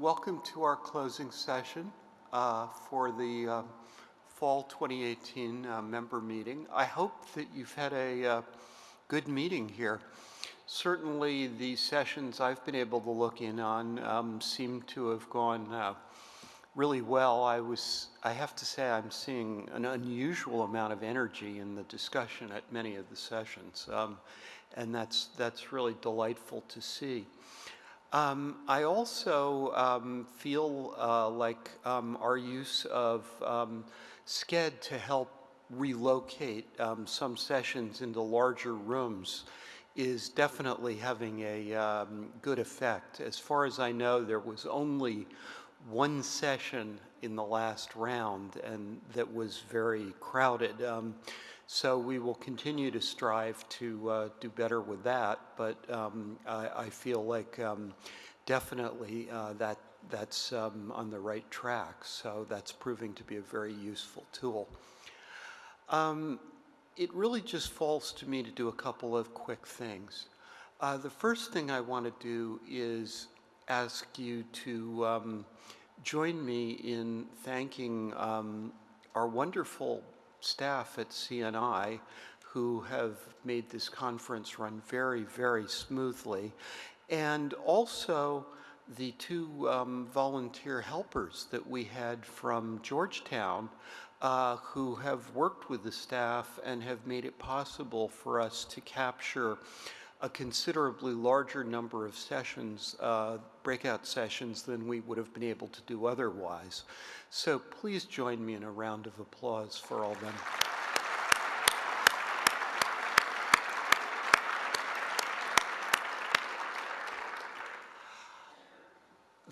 welcome to our closing session uh, for the uh, Fall 2018 uh, member meeting. I hope that you've had a uh, good meeting here. Certainly the sessions I've been able to look in on um, seem to have gone uh, really well. I was, I have to say, I'm seeing an unusual amount of energy in the discussion at many of the sessions, um, and that's that's really delightful to see. Um, I also um, feel uh, like um, our use of um, Sched to help relocate um, some sessions into larger rooms is definitely having a um, good effect. As far as I know, there was only one session in the last round and that was very crowded. So we will continue to strive to uh, do better with that, but um, I, I, feel like um, definitely uh, that that's um, on the right track. So that's proving to be a very useful tool. Um, it really just falls to me to do a couple of quick things. Uh, the first thing I want to do is ask you to um, join me in thanking um, our wonderful staff at CNI who have made this conference run very, very smoothly, and also the two um, volunteer helpers that we had from Georgetown uh, who have worked with the staff and have made it possible for us to capture a considerably larger number of sessions, uh, breakout sessions, than we would have been able to do otherwise. So please join me in a round of applause for all them.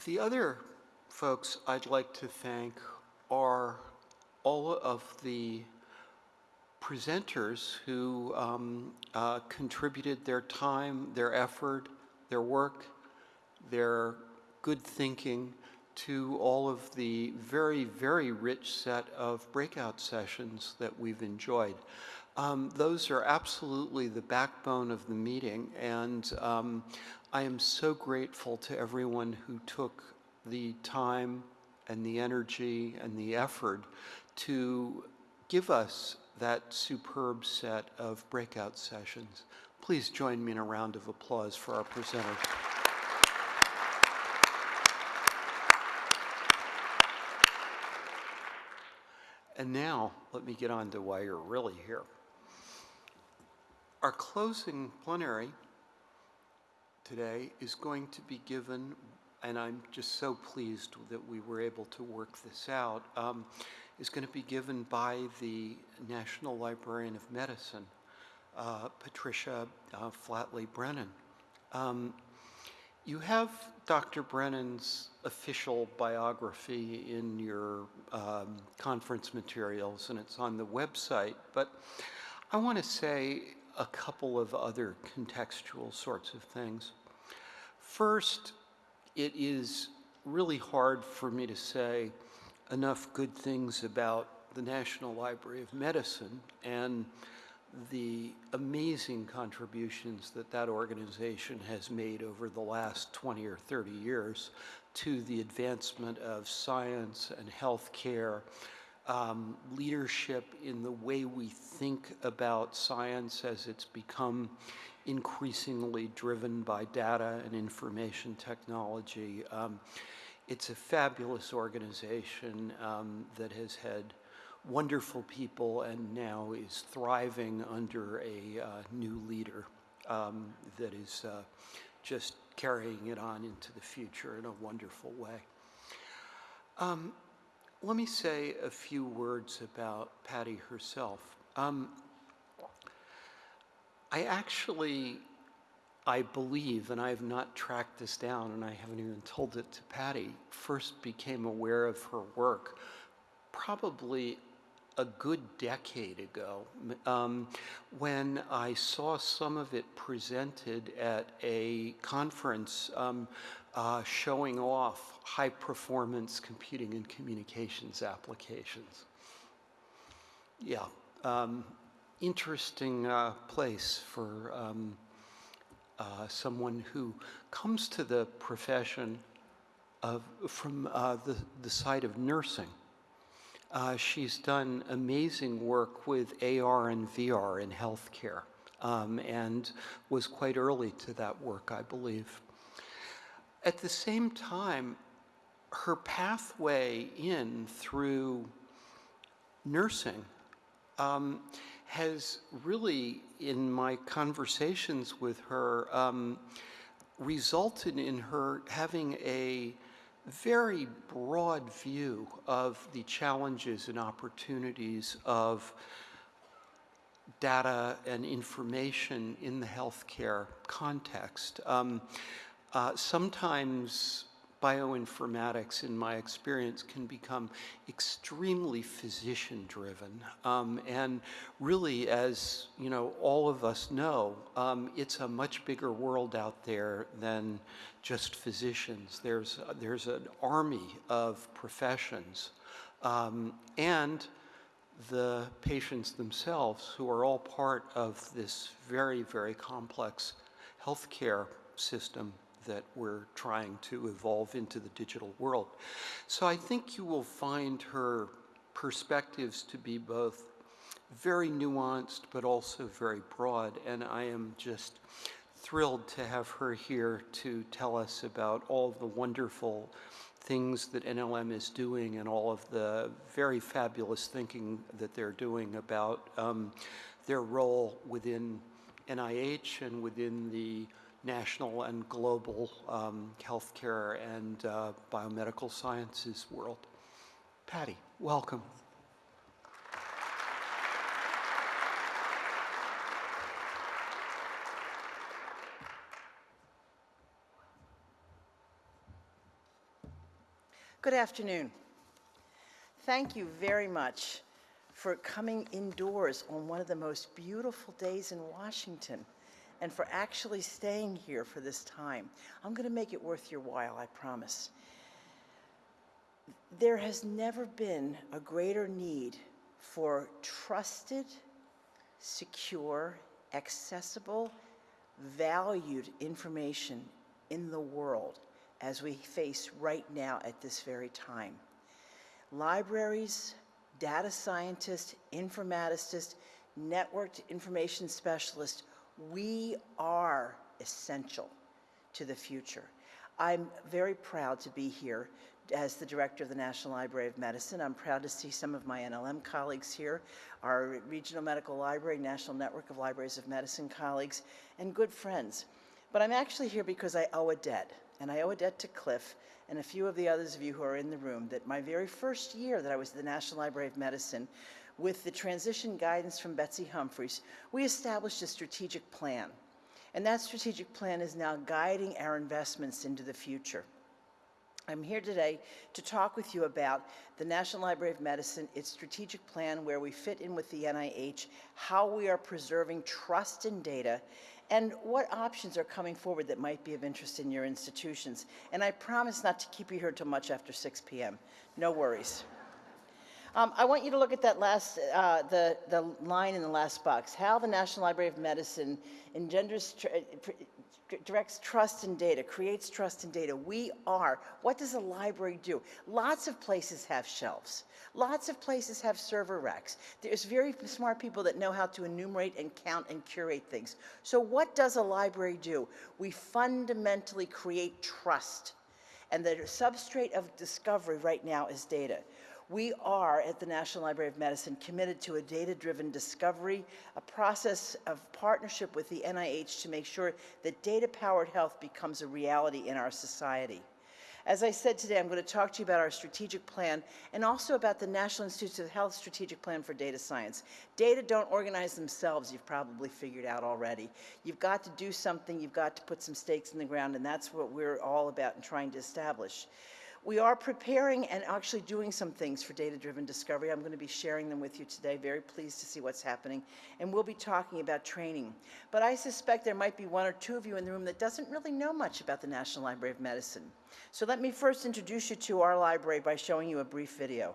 The other folks I'd like to thank are all of the presenters who um, uh, contributed their time, their effort, their work, their good thinking to all of the very, very rich set of breakout sessions that we've enjoyed. Um, those are absolutely the backbone of the meeting, and um, I am so grateful to everyone who took the time and the energy and the effort to give us that superb set of breakout sessions. Please join me in a round of applause for our presenters. And now, let me get on to why you're really here. Our closing plenary today is going to be given, and I'm just so pleased that we were able to work this out, um, is going to be given by the National Librarian of Medicine, uh, Patricia uh, Flatley Brennan. Um, you have Dr. Brennan's official biography in your um, conference materials, and it's on the website, but I want to say a couple of other contextual sorts of things. First, it is really hard for me to say enough good things about the National Library of Medicine and the amazing contributions that that organization has made over the last 20 or 30 years to the advancement of science and healthcare, um, leadership in the way we think about science as it's become increasingly driven by data and information technology. Um, it's a fabulous organization um, that has had wonderful people and now is thriving under a uh, new leader um, that is uh, just carrying it on into the future in a wonderful way. Um, let me say a few words about Patty herself. Um, I actually, I believe, and I have not tracked this down and I haven't even told it to Patty, first became aware of her work probably a good decade ago um, when I saw some of it presented at a conference um, uh, showing off high performance computing and communications applications. Yeah, um, interesting uh, place for um, uh, someone who comes to the profession of, from uh, the, the side of nursing. Uh, she's done amazing work with AR and VR in healthcare um, and was quite early to that work, I believe. At the same time, her pathway in through nursing um, has really, in my conversations with her, um, resulted in her having a very broad view of the challenges and opportunities of data and information in the healthcare context. Um, uh, sometimes bioinformatics, in my experience, can become extremely physician-driven. Um, and really, as you know, all of us know, um, it's a much bigger world out there than just physicians. There's, there's an army of professions. Um, and the patients themselves, who are all part of this very, very complex healthcare system that we're trying to evolve into the digital world. So I think you will find her perspectives to be both very nuanced but also very broad, and I am just thrilled to have her here to tell us about all of the wonderful things that NLM is doing and all of the very fabulous thinking that they're doing about um, their role within NIH and within the national and global um, healthcare and uh, biomedical sciences world. Patty, welcome. Good afternoon. Thank you very much for coming indoors on one of the most beautiful days in Washington and for actually staying here for this time. I'm going to make it worth your while, I promise. There has never been a greater need for trusted, secure, accessible, valued information in the world as we face right now at this very time. Libraries, data scientists, informaticists, networked information specialists we are essential to the future. I'm very proud to be here as the director of the National Library of Medicine. I'm proud to see some of my NLM colleagues here, our Regional Medical Library, National Network of Libraries of Medicine colleagues, and good friends. But I'm actually here because I owe a debt, and I owe a debt to Cliff and a few of the others of you who are in the room that my very first year that I was at the National Library of Medicine, with the transition guidance from Betsy Humphreys, we established a strategic plan. And that strategic plan is now guiding our investments into the future. I'm here today to talk with you about the National Library of Medicine, its strategic plan, where we fit in with the NIH, how we are preserving trust in data, and what options are coming forward that might be of interest in your institutions. And I promise not to keep you here until much after 6 p.m. No worries. Um, I want you to look at that last, uh, the, the line in the last box. How the National Library of Medicine engenders, tr directs trust in data, creates trust in data. We are. What does a library do? Lots of places have shelves. Lots of places have server racks. There's very smart people that know how to enumerate and count and curate things. So what does a library do? We fundamentally create trust. And the substrate of discovery right now is data. We are, at the National Library of Medicine, committed to a data-driven discovery, a process of partnership with the NIH to make sure that data-powered health becomes a reality in our society. As I said today, I'm going to talk to you about our strategic plan and also about the National Institutes of Health strategic plan for data science. Data don't organize themselves, you've probably figured out already. You've got to do something, you've got to put some stakes in the ground, and that's what we're all about and trying to establish. We are preparing and actually doing some things for data-driven discovery. I'm going to be sharing them with you today. Very pleased to see what's happening. And we'll be talking about training. But I suspect there might be one or two of you in the room that doesn't really know much about the National Library of Medicine. So let me first introduce you to our library by showing you a brief video.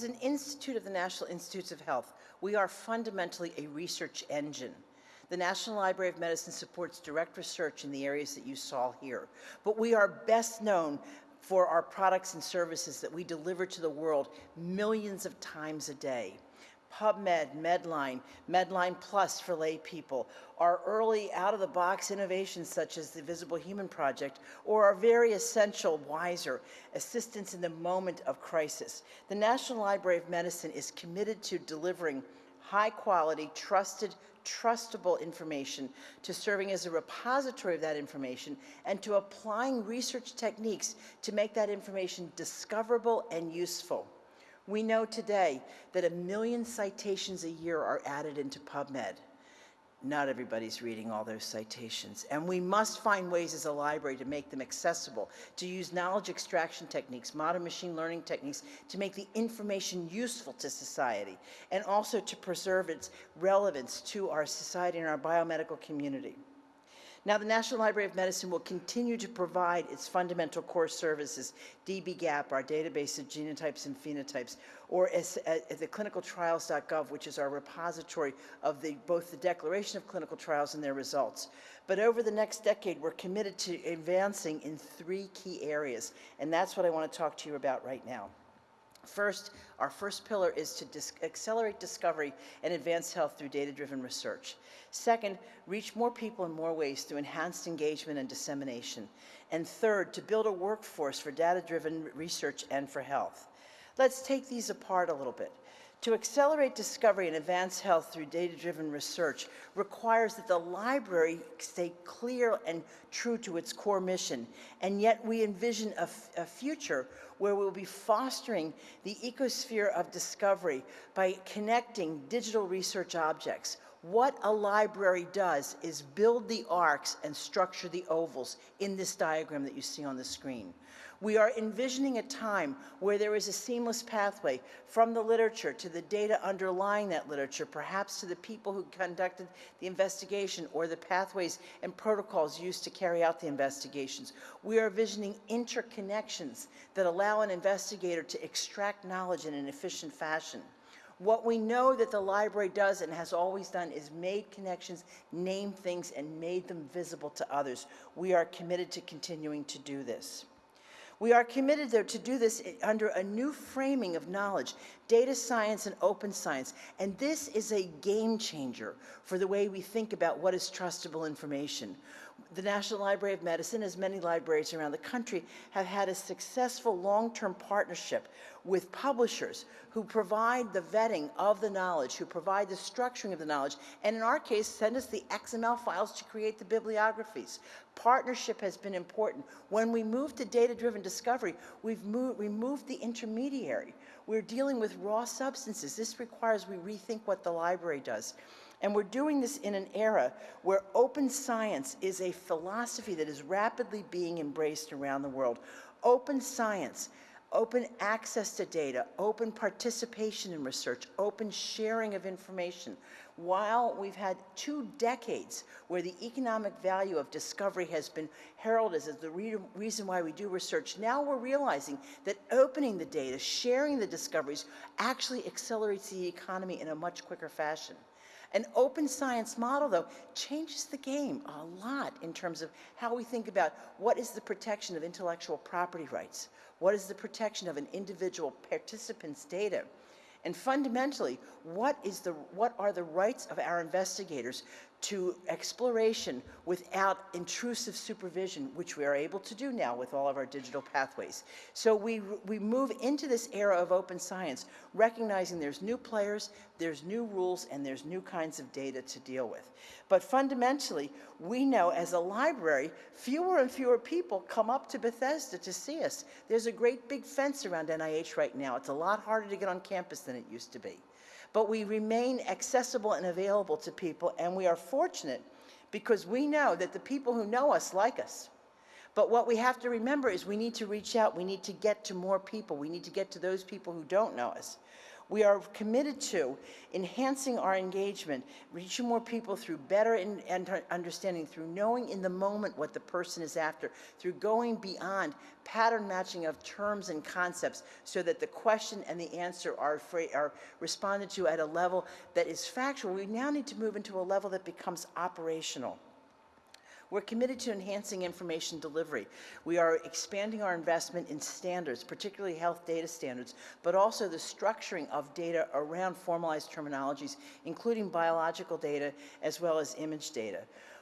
As an institute of the National Institutes of Health, we are fundamentally a research engine. The National Library of Medicine supports direct research in the areas that you saw here, but we are best known for our products and services that we deliver to the world millions of times a day. PubMed, Medline, Medline Plus for lay people, our early out-of-the-box innovations such as the Visible Human Project, or our very essential WISER, assistance in the moment of crisis. The National Library of Medicine is committed to delivering high-quality, trusted, trustable information, to serving as a repository of that information, and to applying research techniques to make that information discoverable and useful. We know today that a million citations a year are added into PubMed. Not everybody's reading all those citations, and we must find ways as a library to make them accessible, to use knowledge extraction techniques, modern machine learning techniques, to make the information useful to society, and also to preserve its relevance to our society and our biomedical community. Now, the National Library of Medicine will continue to provide its fundamental core services, dbGaP, our database of genotypes and phenotypes, or as, at uh, the clinicaltrials.gov, which is our repository of the, both the declaration of clinical trials and their results. But over the next decade, we're committed to advancing in three key areas, and that's what I want to talk to you about right now. First, our first pillar is to dis accelerate discovery and advance health through data-driven research. Second, reach more people in more ways through enhanced engagement and dissemination. And third, to build a workforce for data-driven research and for health. Let's take these apart a little bit. To accelerate discovery and advance health through data-driven research requires that the library stay clear and true to its core mission, and yet we envision a, future where we'll be fostering the ecosphere of discovery by connecting digital research objects. What a library does is build the arcs and structure the ovals in this diagram that you see on the screen. We are envisioning a time where there is a seamless pathway from the literature to the data underlying that literature, perhaps to the people who conducted the investigation or the pathways and protocols used to carry out the investigations. We are envisioning interconnections that allow an investigator to extract knowledge in an efficient fashion. What we know that the library does and has always done is made connections, named things, and made them visible to others. We are committed to continuing to do this. We are committed, though, to do this under a new framing of knowledge, data science and open science. And this is a game changer for the way we think about what is trustable information. The National Library of Medicine, as many libraries around the country, have had a successful long-term partnership with publishers who provide the vetting of the knowledge, who provide the structuring of the knowledge, and in our case, send us the XML files to create the bibliographies. Partnership has been important. When we move to data-driven discovery, we've moved, removed the intermediary. We're dealing with raw substances. This requires we rethink what the library does. And we're doing this in an era where open science is a philosophy that is rapidly being embraced around the world. Open science open access to data, open participation in research, open sharing of information. While we've had two decades where the economic value of discovery has been heralded as the re reason why we do research, now we're realizing that opening the data, sharing the discoveries, actually accelerates the economy in a much quicker fashion. An open science model, though, changes the game a lot in terms of how we think about what is the protection of intellectual property rights, what is the protection of an individual participant's data, and fundamentally, what, is the, what are the rights of our investigators to exploration without intrusive supervision, which we are able to do now with all of our digital pathways. So we, we move into this era of open science, recognizing there's new players, there's new rules, and there's new kinds of data to deal with. But fundamentally, we know as a library, fewer and fewer people come up to Bethesda to see us. There's a great big fence around NIH right now. It's a lot harder to get on campus than it used to be but we remain accessible and available to people, and we are fortunate because we know that the people who know us like us. But what we have to remember is we need to reach out, we need to get to more people, we need to get to those people who don't know us. We are committed to enhancing our engagement, reaching more people through better in- and understanding, through knowing in the moment what the person is after, through going beyond pattern matching of terms and concepts so that the question and the answer are, are responded to at a level that is factual. We now need to move into a level that becomes operational. We're committed to enhancing information delivery. We are expanding our investment in standards, particularly health data standards, but also the structuring of data around formalized terminologies, including biological data as well as image data.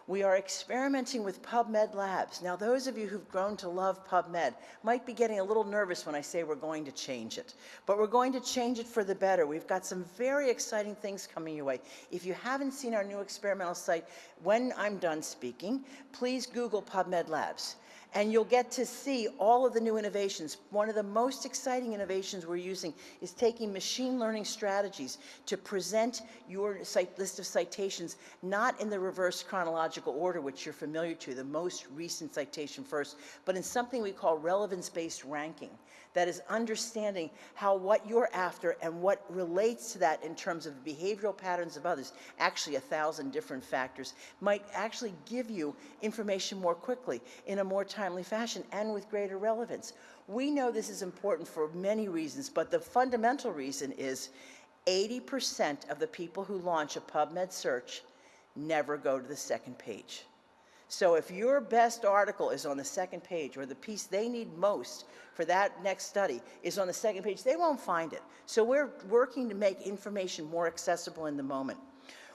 We are experimenting with PubMed Labs. Now, those of you who've grown to love PubMed might be getting a little nervous when I say we're going to change it, but we're going to change it for the better. We've got some very exciting things coming your way. If you haven't seen our new experimental site, when I'm done speaking, please Google PubMed Labs and you'll get to see all of the new innovations. One of the most exciting innovations we're using is taking machine learning strategies to present your list of citations not in the reverse chronological order, which you're familiar to, the most recent citation first, but in something we call relevance-based ranking. That is understanding how what you're after and what relates to that in terms of behavioral patterns of others, actually a thousand different factors, might actually give you information more quickly in a more timely fashion and with greater relevance. We know this is important for many reasons, but the fundamental reason is 80% of the people who launch a PubMed search never go to the second page. So if your best article is on the second page or the piece they need most for that next study is on the second page, they won't find it. So we're working to make information more accessible in the moment.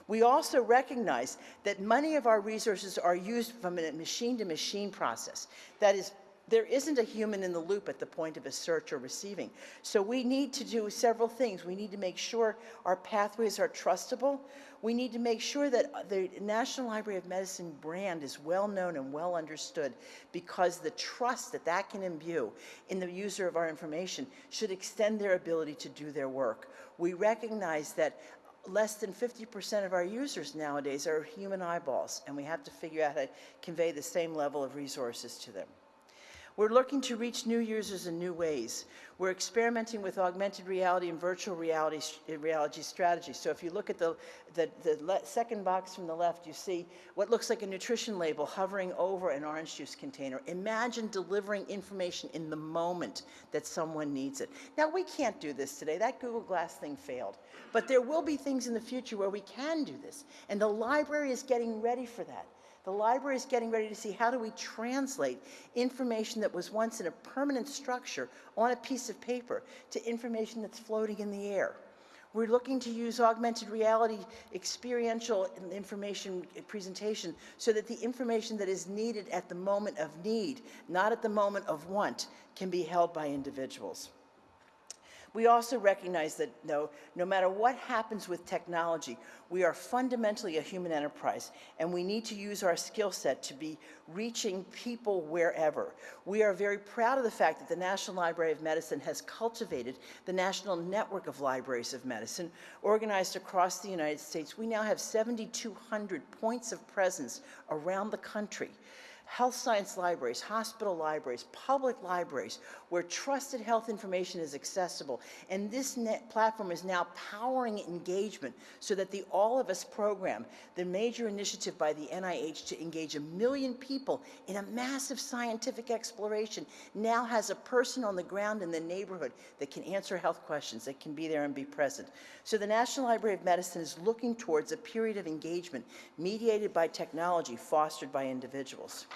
We also recognize that many of our resources are used from a machine-to-machine process. That is, there isn't a human in the loop at the point of a search or receiving. So we need to do several things. We need to make sure our pathways are trustable. We need to make sure that uh, the National Library of Medicine brand is well known and well understood because the trust that that can imbue in the user of our information should extend their ability to do their work. We recognize that less than 50% of our users nowadays are human eyeballs, and we have to figure out how to convey the same level of resources to them. We're looking to reach new users in new ways. We're experimenting with augmented reality and virtual reality, uh, reality strategies. So if you look at the, the, the second box from the left, you see what looks like a nutrition label hovering over an orange juice container. Imagine delivering information in the moment that someone needs it. Now, we can't do this today. That Google Glass thing failed. But there will be things in the future where we can do this. And the library is getting ready for that. The library is getting ready to see how do we translate information that was once in a permanent structure on a piece of paper to information that's floating in the air. We're looking to use augmented reality experiential information presentation so that the information that is needed at the moment of need, not at the moment of want, can be held by individuals. We also recognize that no, no matter what happens with technology, we are fundamentally a human enterprise, and we need to use our skill set to be reaching people wherever. We are very proud of the fact that the National Library of Medicine has cultivated the National Network of Libraries of Medicine, organized across the United States. We now have 7,200 points of presence around the country health science libraries, hospital libraries, public libraries, where trusted health information is accessible. And this platform is now powering engagement so that the All of Us program, the major initiative by the NIH to engage a million people in a massive scientific exploration, now has a person on the ground in the neighborhood that can answer health questions, that can be there and be present. So the National Library of Medicine is looking towards a period of engagement mediated by technology fostered by individuals.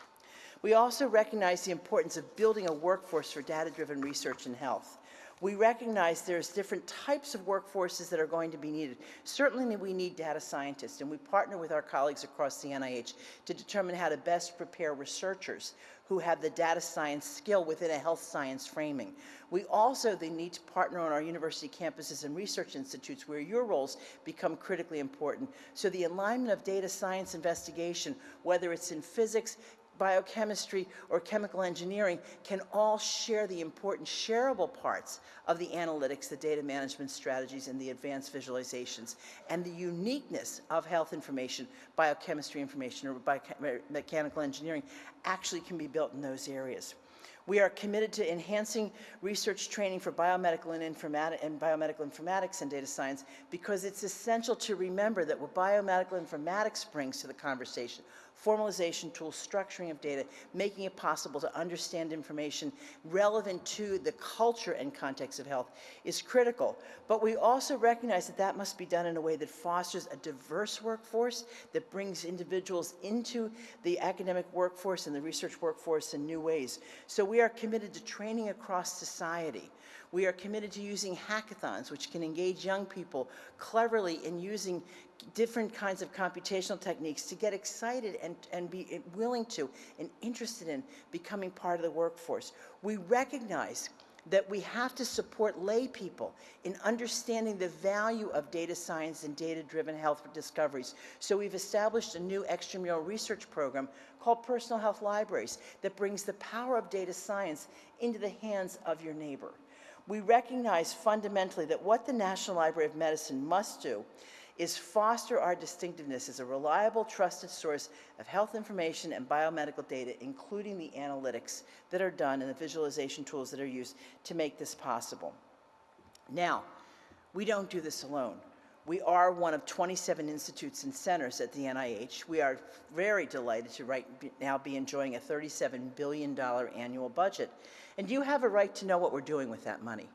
We also recognize the importance of building a workforce for data-driven research in health. We recognize there's different types of workforces that are going to be needed. Certainly we need data scientists, and we partner with our colleagues across the NIH to determine how to best prepare researchers who have the data science skill within a health science framing. We also they need to partner on our university campuses and research institutes where your roles become critically important. So the alignment of data science investigation, whether it's in physics, biochemistry, or chemical engineering can all share the important shareable parts of the analytics, the data management strategies, and the advanced visualizations. And the uniqueness of health information, biochemistry information, or biomechanical engineering actually can be built in those areas. We are committed to enhancing research training for biomedical and and biomedical informatics and data science because it's essential to remember that what biomedical informatics brings to the conversation, formalization tools, structuring of data, making it possible to understand information relevant to the culture and context of health is critical. But we also recognize that that must be done in a way that fosters a diverse workforce, that brings individuals into the academic workforce and the research workforce in new ways. So we are committed to training across society. We are committed to using hackathons, which can engage young people cleverly in using different kinds of computational techniques to get excited and, and be eh, willing to and interested in becoming part of the workforce. We recognize that we have to support lay people in understanding the value of data science and data-driven health discoveries. So we've established a new extramural research program called Personal Health Libraries that brings the power of data science into the hands of your neighbor. We recognize fundamentally that what the National Library of Medicine must do is foster our distinctiveness as a reliable, trusted source of health information and biomedical data, including the analytics that are done and the visualization tools that are used to make this possible. Now, we don't do this alone. We are one of 27 institutes and centers at the NIH. We are very delighted to right now be enjoying a $37 billion annual budget. And you have a right to know what we're doing with that money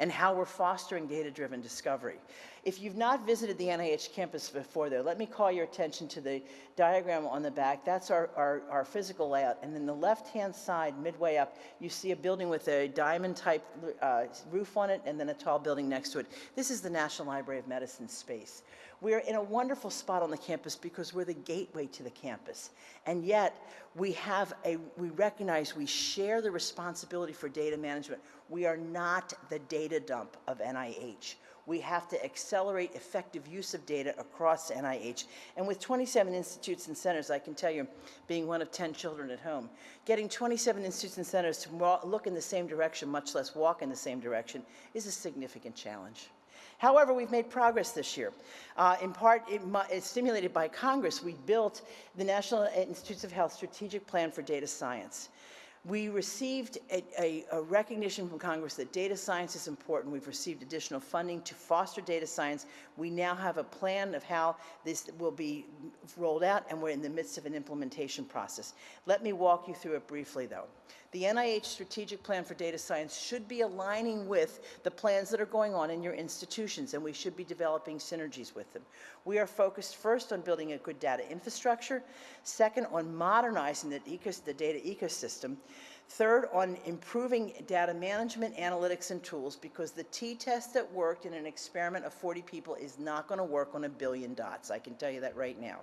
and how we're fostering data-driven discovery. If you've not visited the NIH campus before though, let me call your attention to the diagram on the back. That's our, our, our physical layout. And then the left-hand side, midway up, you see a building with a diamond-type uh, roof on it and then a tall building next to it. This is the National Library of Medicine space. We're in a wonderful spot on the campus because we're the gateway to the campus. And yet, we have a, we recognize we share the responsibility for data management. We are not the data dump of NIH. We have to accelerate effective use of data across NIH. And with 27 institutes and centers, I can tell you, being one of 10 children at home, getting 27 institutes and centers to look in the same direction, much less walk in the same direction, is a significant challenge. However, we've made progress this year. Uh, in part, it, it's stimulated by Congress, we built the National Institutes of Health Strategic Plan for Data Science. We received a, a, a, recognition from Congress that data science is important. We've received additional funding to foster data science. We now have a plan of how this will be rolled out, and we're in the midst of an implementation process. Let me walk you through it briefly, though. The NIH Strategic Plan for Data Science should be aligning with the plans that are going on in your institutions, and we should be developing synergies with them. We are focused first on building a good data infrastructure, second on modernizing the, the data ecosystem, Third, on improving data management, analytics, and tools, because the t-test that worked in an experiment of 40 people is not going to work on a billion dots. I can tell you that right now.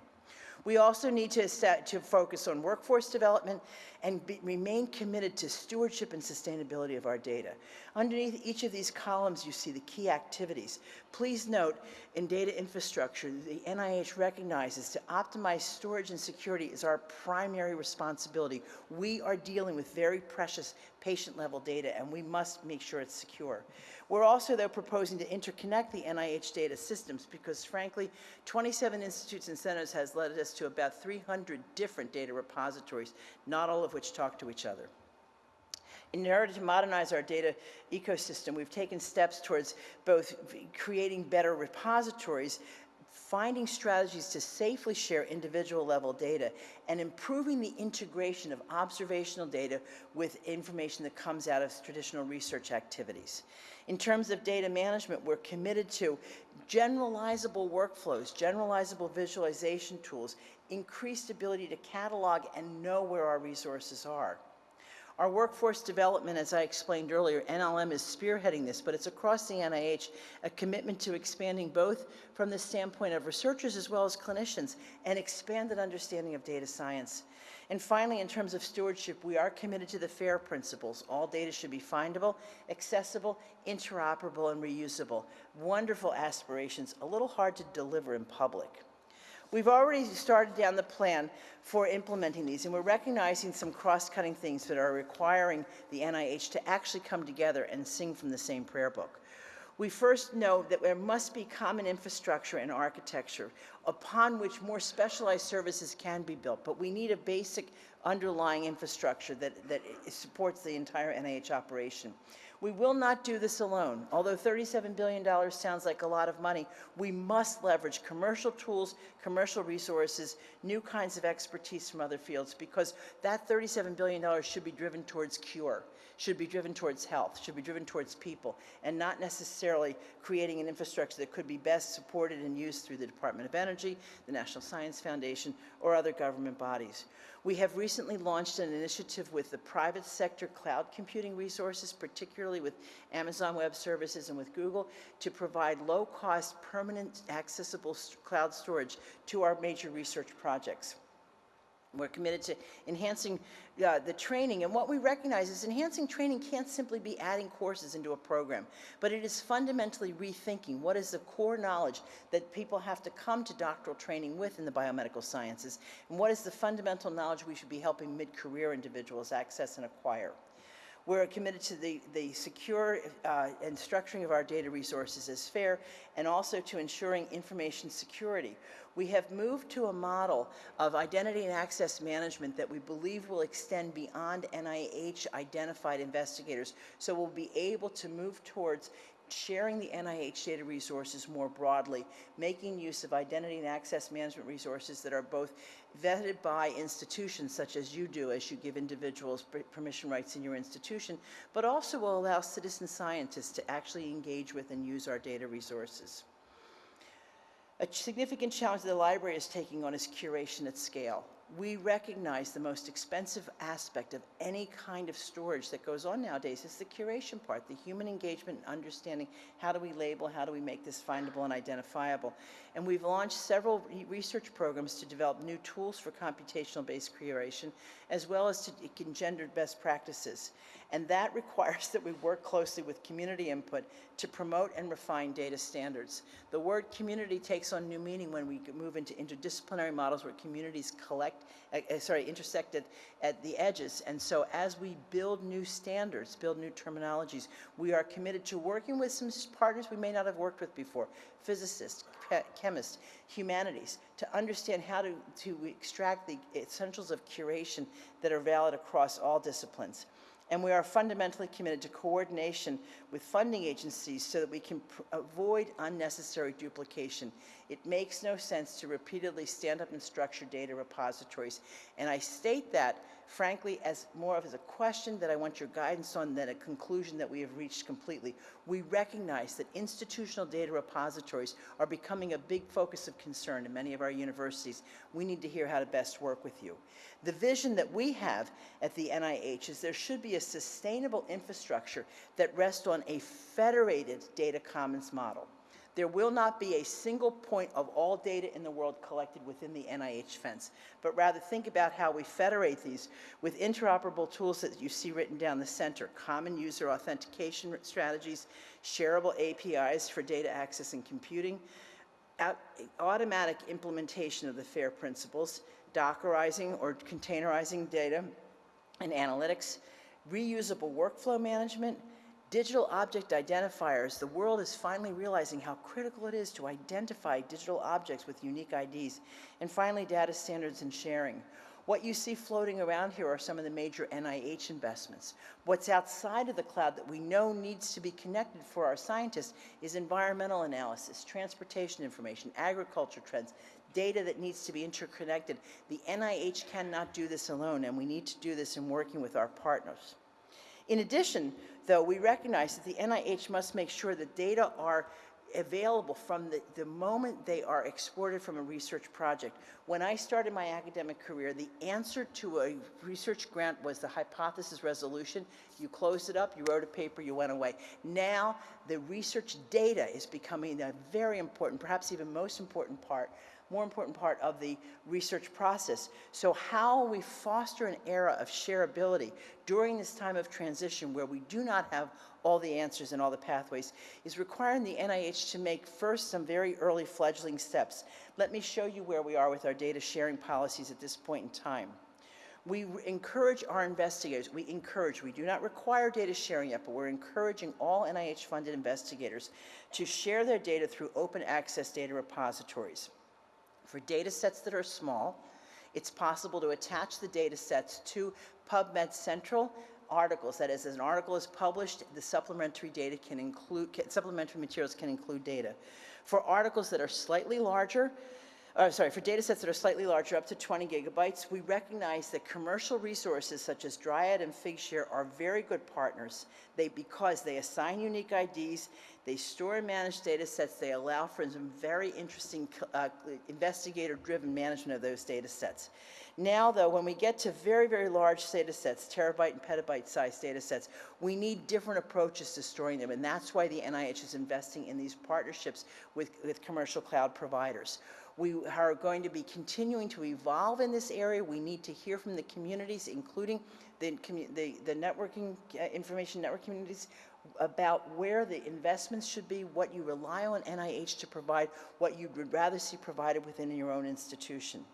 We also need to, set, to focus on workforce development and be, remain committed to stewardship and sustainability of our data. Underneath each of these columns, you see the key activities. Please note, in data infrastructure, the NIH recognizes to optimize storage and security is our primary responsibility. We are dealing with very precious patient-level data, and we must make sure it's secure. We're also, though, proposing to interconnect the NIH data systems because, frankly, 27 institutes and centers has led us to about 300 different data repositories, not all of which talk to each other. In order to modernize our data ecosystem, we've taken steps towards both creating better repositories, finding strategies to safely share individual level data, and improving the integration of observational data with information that comes out of traditional research activities. In terms of data management, we're committed to generalizable workflows, generalizable visualization tools, increased ability to catalog and know where our resources are. Our workforce development, as I explained earlier, NLM is spearheading this, but it's across the NIH, a commitment to expanding both from the standpoint of researchers as well as clinicians, and expanded understanding of data science. And finally, in terms of stewardship, we are committed to the FAIR principles. All data should be findable, accessible, interoperable, and reusable. Wonderful aspirations, a little hard to deliver in public. We've already started down the plan for implementing these, and we're recognizing some cross-cutting things that are requiring the NIH to actually come together and sing from the same prayer book. We first know that there must be common infrastructure and architecture upon which more specialized services can be built, but we need a basic underlying infrastructure that, that supports the entire NIH operation. We will not do this alone. Although $37 billion sounds like a lot of money, we must leverage commercial tools, commercial resources, new kinds of expertise from other fields, because that $37 billion should be driven towards cure, should be driven towards health, should be driven towards people, and not necessarily creating an infrastructure that could be best supported and used through the Department of Energy, the National Science Foundation, or other government bodies. We have recently launched an initiative with the private sector cloud computing resources, particularly with Amazon Web Services and with Google, to provide low-cost, permanent, accessible s- cloud storage to our major research projects. We're committed to enhancing uh, the training, and what we recognize is enhancing training can't simply be adding courses into a program, but it is fundamentally rethinking what is the core knowledge that people have to come to doctoral training with in the biomedical sciences, and what is the fundamental knowledge we should be helping mid-career individuals access and acquire. We're committed to the, the secure uh, and structuring of our data resources as fair, and also to ensuring information security. We have moved to a model of identity and access management that we believe will extend beyond NIH-identified investigators, so we'll be able to move towards sharing the NIH data resources more broadly, making use of identity and access management resources that are both vetted by institutions such as you do as you give individuals permission rights in your institution, but also will allow citizen scientists to actually engage with and use our data resources. A significant challenge the library is taking on is curation at scale. We recognize the most expensive aspect of any kind of storage that goes on nowadays is the curation part, the human engagement and understanding how do we label, how do we make this findable and identifiable. And we've launched several re- research programs to develop new tools for computational-based curation, as well as to engender best practices. And that requires that we work closely with community input to promote and refine data standards. The word community takes on new meaning when we move into interdisciplinary models where communities collect, uh, sorry, intersect at, at the edges. And so as we build new standards, build new terminologies, we are committed to working with some partners we may not have worked with before, physicists, chemists, humanities, to understand how to, to extract the essentials of curation that are valid across all disciplines. And we are fundamentally committed to coordination with funding agencies so that we can avoid unnecessary duplication. It makes no sense to repeatedly stand up and structure data repositories. And I state that, frankly, as more of as a question that I want your guidance on than a conclusion that we have reached completely. We recognize that institutional data repositories are becoming a big focus of concern in many of our universities. We need to hear how to best work with you. The vision that we have at the NIH is there should be sustainable infrastructure that rests on a federated data commons model. There will not be a single point of all data in the world collected within the NIH fence, but rather think about how we federate these with interoperable tools that you see written down the center, common user authentication strategies, shareable APIs for data access and computing, automatic implementation of the FAIR principles, Dockerizing or containerizing data and analytics, reusable workflow management, digital object identifiers. The world is finally realizing how critical it is to identify digital objects with unique IDs. And finally, data standards and sharing. What you see floating around here are some of the major NIH investments. What's outside of the cloud that we know needs to be connected for our scientists is environmental analysis, transportation information, agriculture trends, data that needs to be interconnected. The NIH cannot do this alone, and we need to do this in working with our partners. In addition, though, we recognize that the NIH must make sure that data are available from the, the moment they are exported from a research project. When I started my academic career, the answer to a research grant was the hypothesis resolution. You closed it up, you wrote a paper, you went away. Now, the research data is becoming a very important, perhaps even most important part more important part of the research process. So how we foster an era of shareability during this time of transition where we do not have all the answers and all the pathways is requiring the NIH to make first some very early fledgling steps. Let me show you where we are with our data sharing policies at this point in time. We encourage our investigators, we encourage, we do not require data sharing yet, but we're encouraging all NIH-funded investigators to share their data through open access data repositories. For data sets that are small, it's possible to attach the data sets to PubMed Central articles. That is, as an article is published, the supplementary data can include, supplementary materials can include data. For articles that are slightly larger, uh, sorry, for data sets that are slightly larger, up to 20 gigabytes, we recognize that commercial resources such as Dryad and Figshare are very good partners. They, because they assign unique IDs, they store and manage data sets, they allow for some very interesting uh, investigator-driven management of those data sets. Now, though, when we get to very, very large data sets, terabyte and petabyte sized data sets, we need different approaches to storing them, and that's why the NIH is investing in these partnerships with, with commercial cloud providers. We are going to be continuing to evolve in this area. We need to hear from the communities, including the, the, the networking, uh, information network communities, about where the investments should be, what you rely on NIH to provide, what you would rather see provided within your own institution.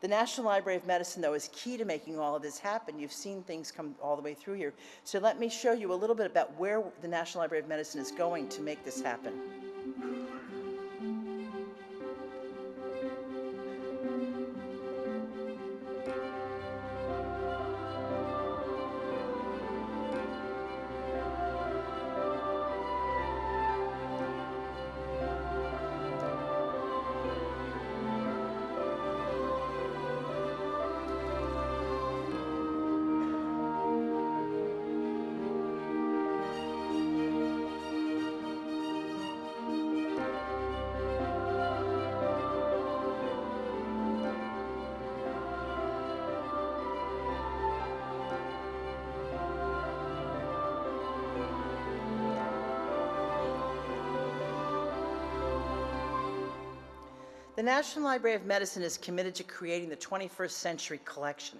The National Library of Medicine, though, is key to making all of this happen. You've seen things come all the way through here. So let me show you a little bit about where the National Library of Medicine is going to make this happen. The National Library of Medicine is committed to creating the 21st century collection.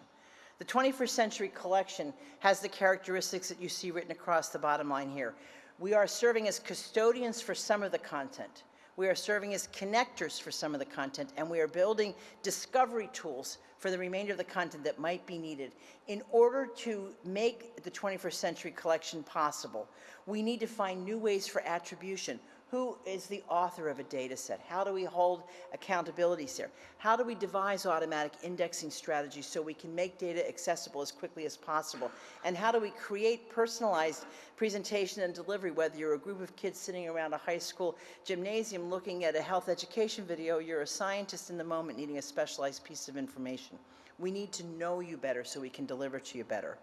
The 21st century collection has the characteristics that you see written across the bottom line here. We are serving as custodians for some of the content. We are serving as connectors for some of the content, and we are building discovery tools for the remainder of the content that might be needed. In order to make the 21st century collection possible, we need to find new ways for attribution. Who is the author of a data set? How do we hold accountabilities there? How do we devise automatic indexing strategies so we can make data accessible as quickly as possible? And how do we create personalized presentation and delivery, whether you're a group of kids sitting around a high school gymnasium looking at a health education video, you're a scientist in the moment needing a specialized piece of information. We need to know you better so we can deliver to you better.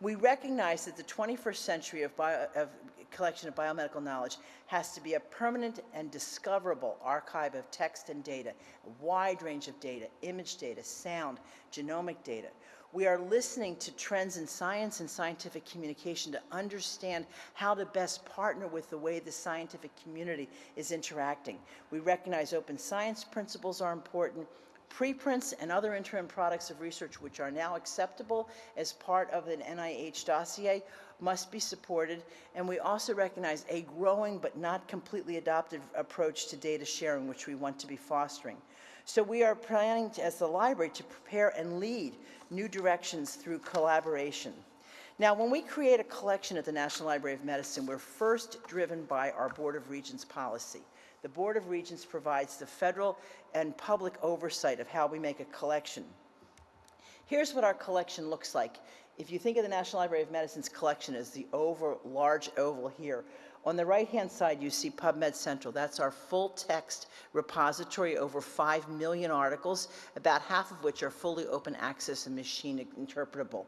We recognize that the 21st century of, bio, of collection of biomedical knowledge has to be a permanent and discoverable archive of text and data, a wide range of data, image data, sound, genomic data. We are listening to trends in science and scientific communication to understand how to best partner with the way the scientific community is interacting. We recognize open science principles are important, Preprints and other interim products of research which are now acceptable as part of an NIH dossier must be supported, and we also recognize a growing but not completely adopted approach to data sharing, which we want to be fostering. So we are planning, to, as the library, to prepare and lead new directions through collaboration. Now, when we create a collection at the National Library of Medicine, we're first driven by our Board of Regents policy. The Board of Regents provides the federal and public oversight of how we make a collection. Here's what our collection looks like. If you think of the National Library of Medicine's collection as the oval, large oval here, on the right-hand side, you see PubMed Central. That's our full-text repository, over 5 million articles, about half of which are fully open access and machine interpretable.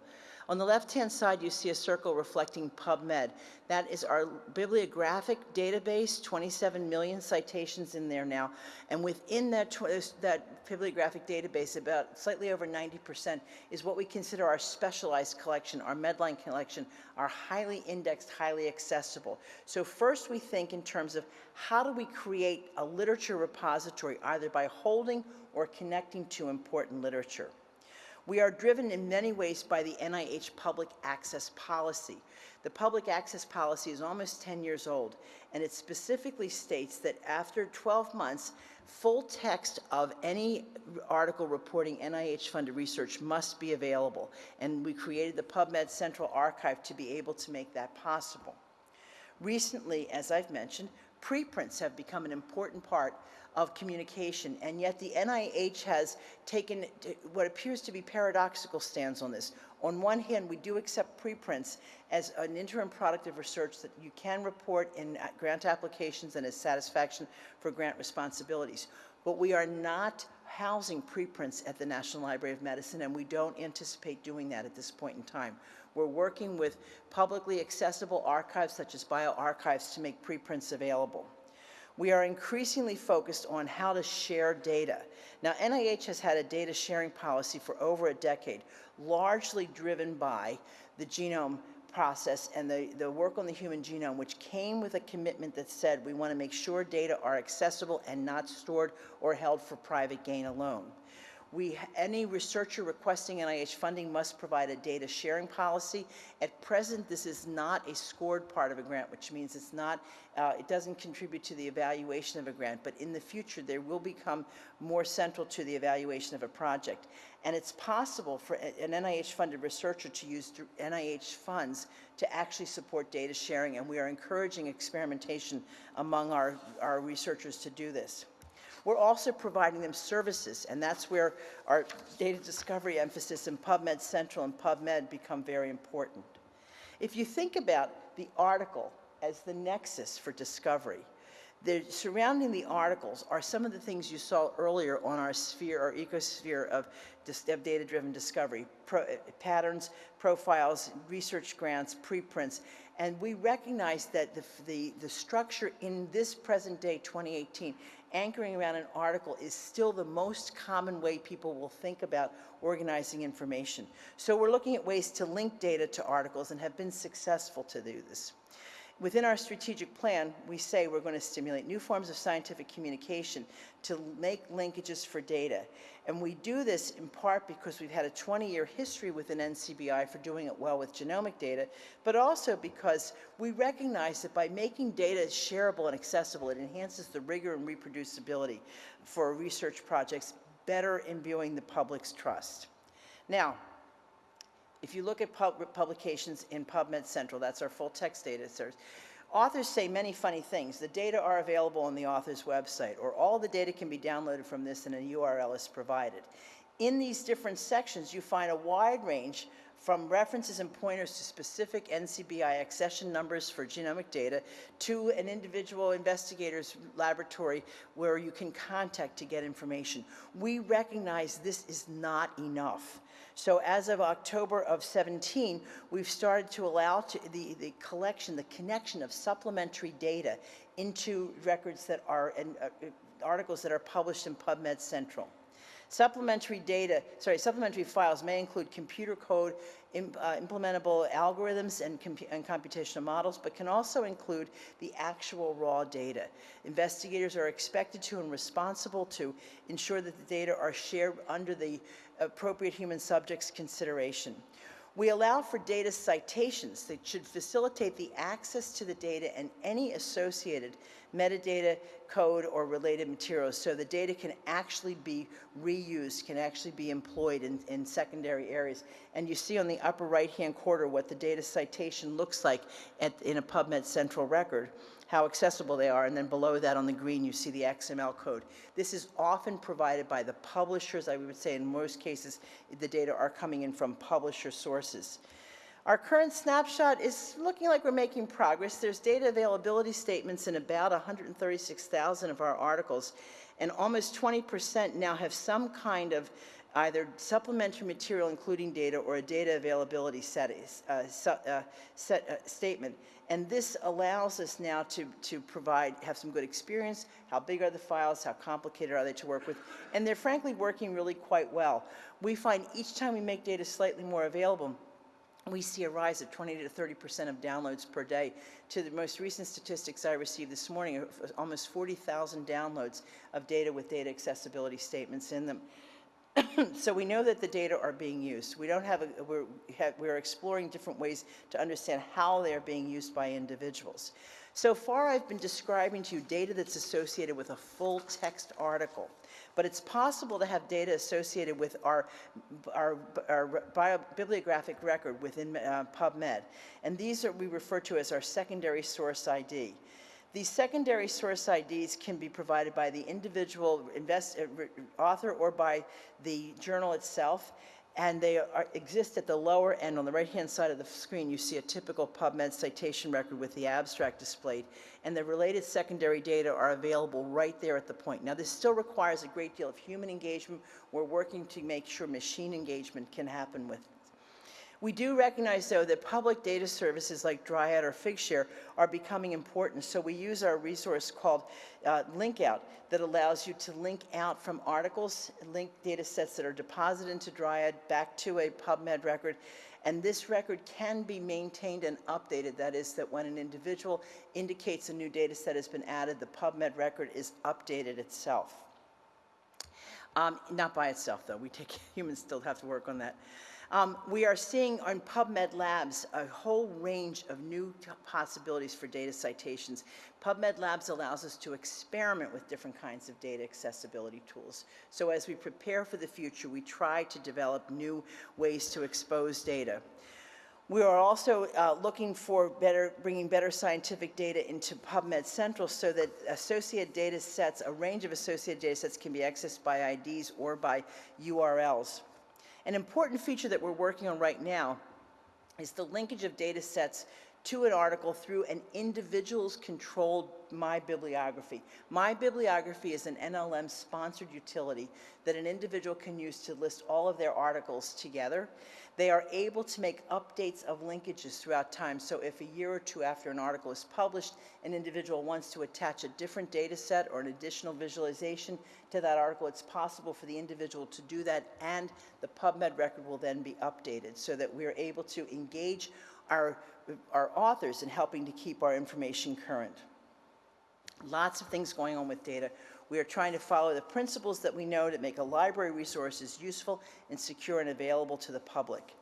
On the left-hand side, you see a circle reflecting PubMed. That is our bibliographic database, 27 million citations in there now. And within that, that bibliographic database, about slightly over 90% is what we consider our specialized collection, our Medline collection, our highly indexed, highly accessible. So first we think in terms of how do we create a literature repository, either by holding or connecting to important literature. We are driven in many ways by the NIH public access policy. The public access policy is almost 10 years old, and it specifically states that after 12 months, full text of any article reporting NIH-funded research must be available, and we created the PubMed Central Archive to be able to make that possible. Recently, as I've mentioned, Preprints have become an important part of communication, and yet the NIH has taken what appears to be paradoxical stance on this. On one hand, we do accept preprints as an interim product of research that you can report in uh, grant applications and as satisfaction for grant responsibilities. But we are not housing preprints at the National Library of Medicine, and we don't anticipate doing that at this point in time. We're working with publicly accessible archives such as bioRxivs to make preprints available. We are increasingly focused on how to share data. Now, NIH has had a data sharing policy for over a decade, largely driven by the genome process and the, the work on the human genome, which came with a commitment that said we want to make sure data are accessible and not stored or held for private gain alone. We, any researcher requesting NIH funding must provide a data sharing policy. At present, this is not a scored part of a grant, which means it's not, uh, it doesn't contribute to the evaluation of a grant, but in the future, there will become more central to the evaluation of a project. And it's possible for an NIH-funded researcher to use NIH funds to actually support data sharing, and we are encouraging experimentation among our, our researchers to do this. We're also providing them services, and that's where our data discovery emphasis in PubMed Central and PubMed become very important. If you think about the article as the nexus for discovery, the surrounding the articles are some of the things you saw earlier on our sphere or ecosphere of, of data-driven discovery, pro, patterns, profiles, research grants, preprints, and we recognize that the, the, the structure in this present day 2018 anchoring around an article is still the most common way people will think about organizing information. So we're looking at ways to link data to articles and have been successful to do this. Within our strategic plan, we say we're going to stimulate new forms of scientific communication to make linkages for data. And we do this in part because we've had a 20-year history within NCBI for doing it well with genomic data, but also because we recognize that by making data shareable and accessible, it enhances the rigor and reproducibility for research projects, better imbuing the public's trust. Now, if you look at pub- publications in PubMed Central, that's our full text data source, authors say many funny things. The data are available on the author's website, or all the data can be downloaded from this and a URL is provided. In these different sections, you find a wide range from references and pointers to specific NCBI accession numbers for genomic data to an individual investigator's laboratory where you can contact to get information. We recognize this is not enough. So as of October of 17, we've started to allow to the, the collection, the connection of supplementary data into records that are, and uh, articles that are published in PubMed Central. Supplementary data, sorry, supplementary files may include computer code, im- uh, implementable algorithms and, and computational models, but can also include the actual raw data. Investigators are expected to and responsible to ensure that the data are shared under the appropriate human subjects consideration. We allow for data citations that should facilitate the access to the data and any associated metadata, code, or related materials so the data can actually be reused, can actually be employed in, in secondary areas. And you see on the upper right-hand corner what the data citation looks like at, in a PubMed Central record how accessible they are, and then below that on the green, you see the XML code. This is often provided by the publishers. I would say in most cases, the data are coming in from publisher sources. Our current snapshot is looking like we're making progress. There's data availability statements in about 136,000 of our articles, and almost 20% now have some kind of either supplementary material including data or a data availability set, uh, su- uh, set, uh, statement. And this allows us now to, to provide, have some good experience, how big are the files, how complicated are they to work with, and they're frankly working really quite well. We find each time we make data slightly more available, we see a rise of 20 to 30 percent of downloads per day. To the most recent statistics I received this morning, almost 40,000 downloads of data with data accessibility statements in them. so we know that the data are being used. We don't have a, we're, we have, we're exploring different ways to understand how they're being used by individuals. So far, I've been describing to you data that's associated with a full text article, but it's possible to have data associated with our, our, our bibliographic record within uh, PubMed. And these are we refer to as our secondary source ID. These secondary source IDs can be provided by the individual invest, uh, author or by the journal itself, and they are, exist at the lower end. On the right-hand side of the screen, you see a typical PubMed citation record with the abstract displayed, and the related secondary data are available right there at the point. Now, this still requires a great deal of human engagement. We're working to make sure machine engagement can happen with we do recognize, though, that public data services like Dryad or Figshare are becoming important, so we use our resource called uh, LinkOut that allows you to link out from articles, link data sets that are deposited into Dryad back to a PubMed record, and this record can be maintained and updated. That is, that when an individual indicates a new data set has been added, the PubMed record is updated itself. Um, Not by itself, though. We take, humans still have to work on that. Um, We are seeing on PubMed Labs a whole range of new possibilities for data citations. PubMed Labs allows us to experiment with different kinds of data accessibility tools. So as we prepare for the future, we try to develop new ways to expose data. We are also uh, looking for better, bringing better scientific data into PubMed Central so that associated data sets, a range of associated data sets can be accessed by IDs or by URLs. An important feature that we're working on right now is the linkage of data sets to an article through an individual's controlled My Bibliography. My Bibliography is an NLM-sponsored utility that an individual can use to list all of their articles together. They are able to make updates of linkages throughout time, so if a year or two after an article is published, an individual wants to attach a different data set or an additional visualization to that article, it's possible for the individual to do that, and the PubMed record will then be updated, so that we're able to engage our, our authors in helping to keep our information current. Lots of things going on with data. We are trying to follow the principles that we know to make a library resources useful and secure and available to the public.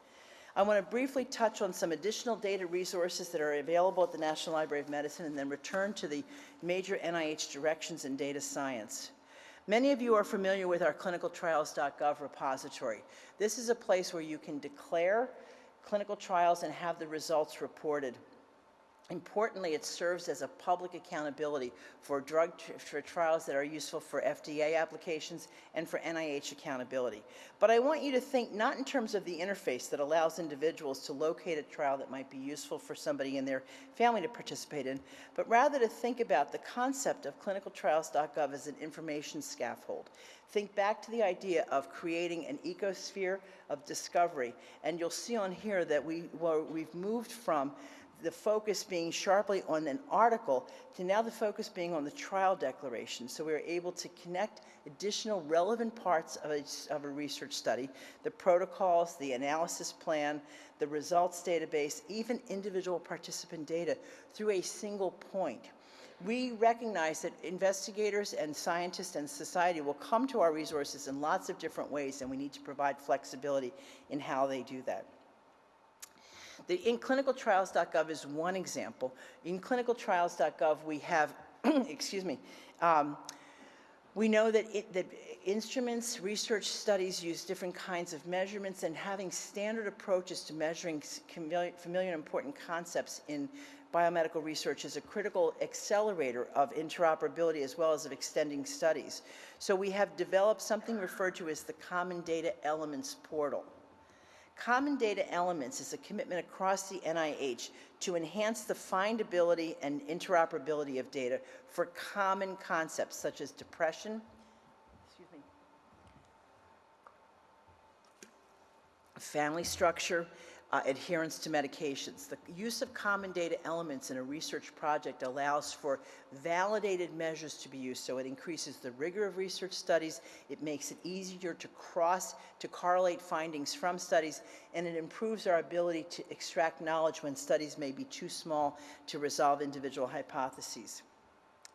I want to briefly touch on some additional data resources that are available at the National Library of Medicine and then return to the major NIH directions in data science. Many of you are familiar with our clinicaltrials.gov repository. This is a place where you can declare clinical trials and have the results reported. Importantly, it serves as a public accountability for drug, for trials that are useful for FDA applications and for NIH accountability. But I want you to think not in terms of the interface that allows individuals to locate a trial that might be useful for somebody in their family to participate in, but rather to think about the concept of clinicaltrials.gov as an information scaffold. Think back to the idea of creating an ecosphere of discovery, and you'll see on here that we, well, we've moved from the focus being sharply on an article to now the focus being on the trial declaration. So we are able to connect additional relevant parts of a, of a research study, the protocols, the analysis plan, the results database, even individual participant data through a single point. We recognize that investigators and scientists and society will come to our resources in lots of different ways, and we need to provide flexibility in how they do that. The in clinicaltrials.gov is one example. In clinicaltrials.gov, we have, excuse me, um, we know that, it, that instruments, research studies use different kinds of measurements, and having standard approaches to measuring familiar and important concepts in biomedical research is a critical accelerator of interoperability as well as of extending studies. So we have developed something referred to as the Common Data Elements Portal. Common Data Elements is a commitment across the NIH to enhance the findability and interoperability of data for common concepts such as depression, family structure, uh, adherence to medications. The use of common data elements in a research project allows for validated measures to be used, so it increases the rigor of research studies, it makes it easier to cross, to correlate findings from studies, and it improves our ability to extract knowledge when studies may be too small to resolve individual hypotheses.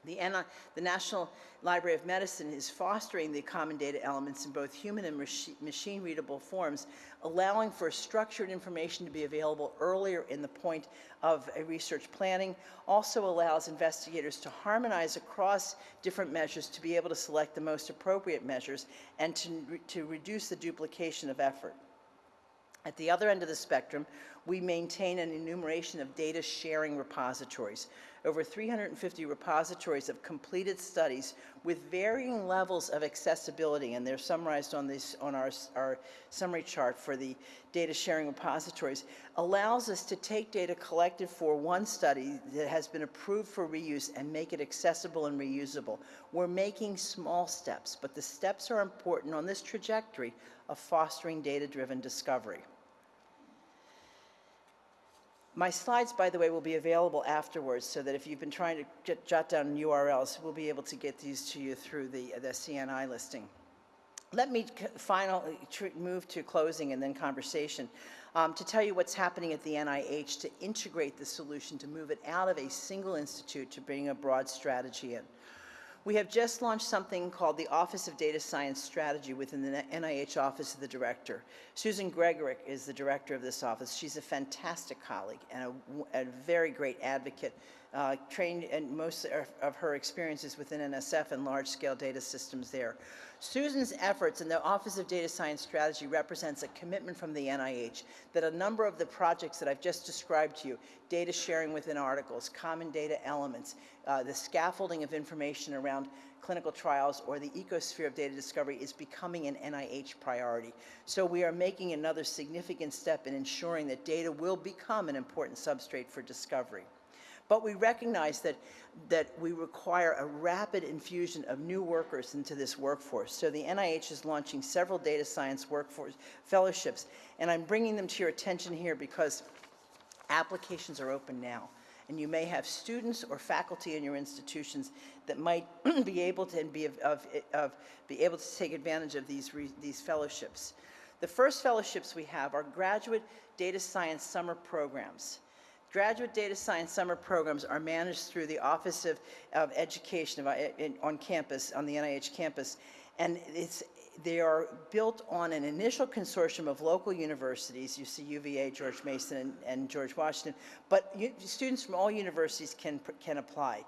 The, NI the National Library of Medicine is fostering the common data elements in both human and machi- machine-readable forms, allowing for structured information to be available earlier in the point of a research planning, also allows investigators to harmonize across different measures to be able to select the most appropriate measures and to, re- to reduce the duplication of effort. At the other end of the spectrum, we maintain an enumeration of data sharing repositories. Over 350 repositories of completed studies with varying levels of accessibility, and they're summarized on this on our, our summary chart for the data sharing repositories, allows us to take data collected for one study that has been approved for reuse and make it accessible and reusable. We're making small steps, but the steps are important on this trajectory of fostering data-driven discovery. My slides, by the way, will be available afterwards, so that if you've been trying to get- jot down URLs, we'll be able to get these to you through the, the CNI listing. Let me finally move to closing and then conversation, um, to tell you what's happening at the NIH to integrate the solution, to move it out of a single institute to bring a broad strategy in. We have just launched something called the Office of Data Science Strategy within the NIH Office of the Director. Susan Gregurick is the director of this office. She's a fantastic colleague and a very great advocate, uh, trained in most of, of her experiences within NSF and large-scale data systems there. Susan's efforts in the Office of Data Science Strategy represents a commitment from the NIH that a number of the projects that I've just described to you, data sharing within articles, common data elements, uh, the scaffolding of information around clinical trials or the ecosphere of data discovery is becoming an NIH priority. So we are making another significant step in ensuring that data will become an important substrate for discovery. But we recognize that, that we require a rapid infusion of new workers into this workforce. So the NIH is launching several data science workforce fellowships, and I'm bringing them to your attention here because applications are open now. And you may have students or faculty in your institutions that might be able to be of, of, of- be able to take advantage of these, re- these fellowships. The first fellowships we have are graduate data science summer programs. Graduate data science summer programs are managed through the Office of, of Education of, uh, in- on campus, on the NIH campus. And it's, they are built on an initial consortium of local universities. You see UVA, George Mason, and, and George Washington. But you, students from all universities can, can apply.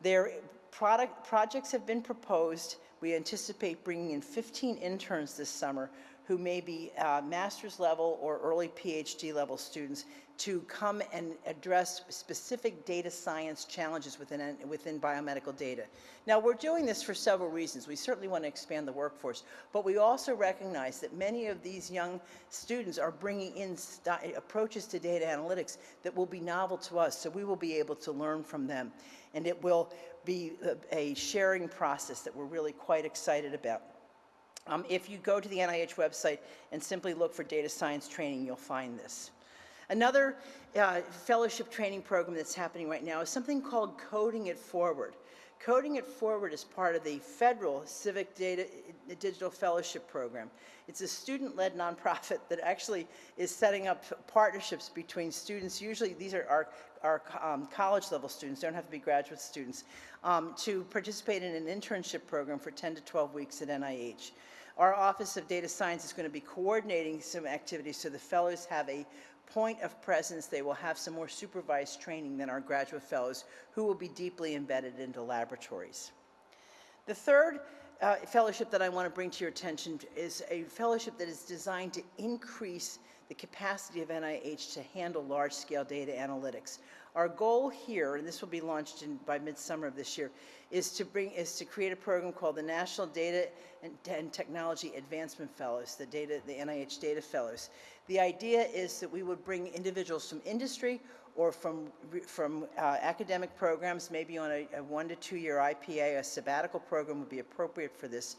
Their product, projects have been proposed. We anticipate bringing in 15 interns this summer who may be uh, master's level or early PhD level students to come and address specific data science challenges within, within biomedical data. Now, we're doing this for several reasons. We certainly want to expand the workforce, but we also recognize that many of these young students are bringing in approaches to data analytics that will be novel to us, so we will be able to learn from them. And it will be a- a sharing process that we're really quite excited about. Um, If you go to the NIH website and simply look for data science training, you'll find this. Another uh, fellowship training program that's happening right now is something called Coding It Forward. Coding It Forward is part of the federal Civic Data Digital Fellowship Program. It's a student-led nonprofit that actually is setting up partnerships between students. Usually, these are our, our um, college-level students, don't have to be graduate students, um, to participate in an internship program for 10 to 12 weeks at NIH. Our Office of Data Science is going to be coordinating some activities so the fellows have a point of presence. They will have some more supervised training than our graduate fellows who will be deeply embedded into laboratories. The third uh, fellowship that I want to bring to your attention is a fellowship that is designed to increase the capacity of NIH to handle large-scale data analytics. Our goal here, and this will be launched in, by midsummer of this year, is to bring is to create a program called the National Data and, and Technology Advancement Fellows, the data the NIH Data Fellows. The idea is that we would bring individuals from industry or from, from uh, academic programs, maybe on a, a one to two year IPA, a sabbatical program would be appropriate for this,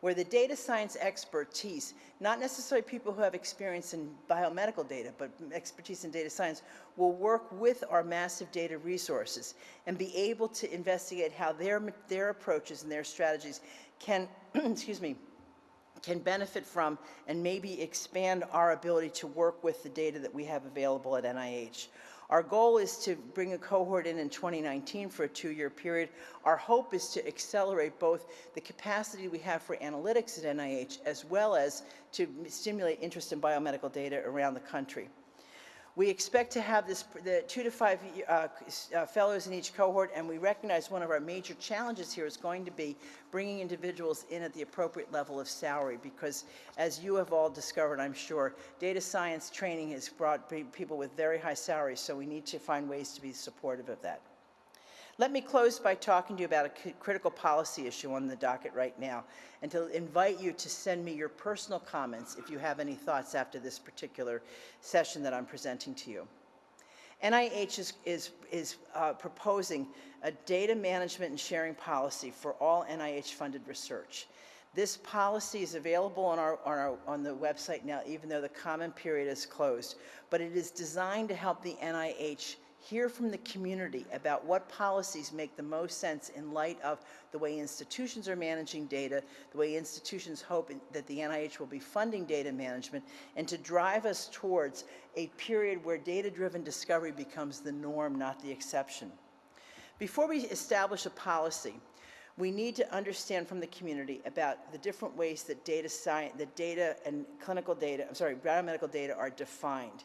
where the data science expertise, not necessarily people who have experience in biomedical data, but expertise in data science, will work with our massive data resources and be able to investigate how their, their approaches and their strategies can, excuse me, can benefit from and maybe expand our ability to work with the data that we have available at NIH. Our goal is to bring a cohort in in 2019 for a two-year period. Our hope is to accelerate both the capacity we have for analytics at NIH as well as to stimulate interest in biomedical data around the country. We expect to have this, the two to five uh, uh, fellows in each cohort, and we recognize one of our major challenges here is going to be bringing individuals in at the appropriate level of salary, because as you have all discovered, I'm sure, data science training has brought people with very high salaries, so we need to find ways to be supportive of that. Let me close by talking to you about a critical policy issue on the docket right now, and to invite you to send me your personal comments if you have any thoughts after this particular session that I'm presenting to you. NIH is, is, is uh, proposing a data management and sharing policy for all NIH-funded research. This policy is available on our, on our, on the website now, even though the comment period is closed. But it is designed to help the NIH hear from the community about what policies make the most sense in light of the way institutions are managing data, the way institutions hope that the NIH will be funding data management, and to drive us towards a period where data-driven discovery becomes the norm, not the exception. Before we establish a policy, we need to understand from the community about the different ways that data science, that data and clinical data, I'm sorry, biomedical data are defined.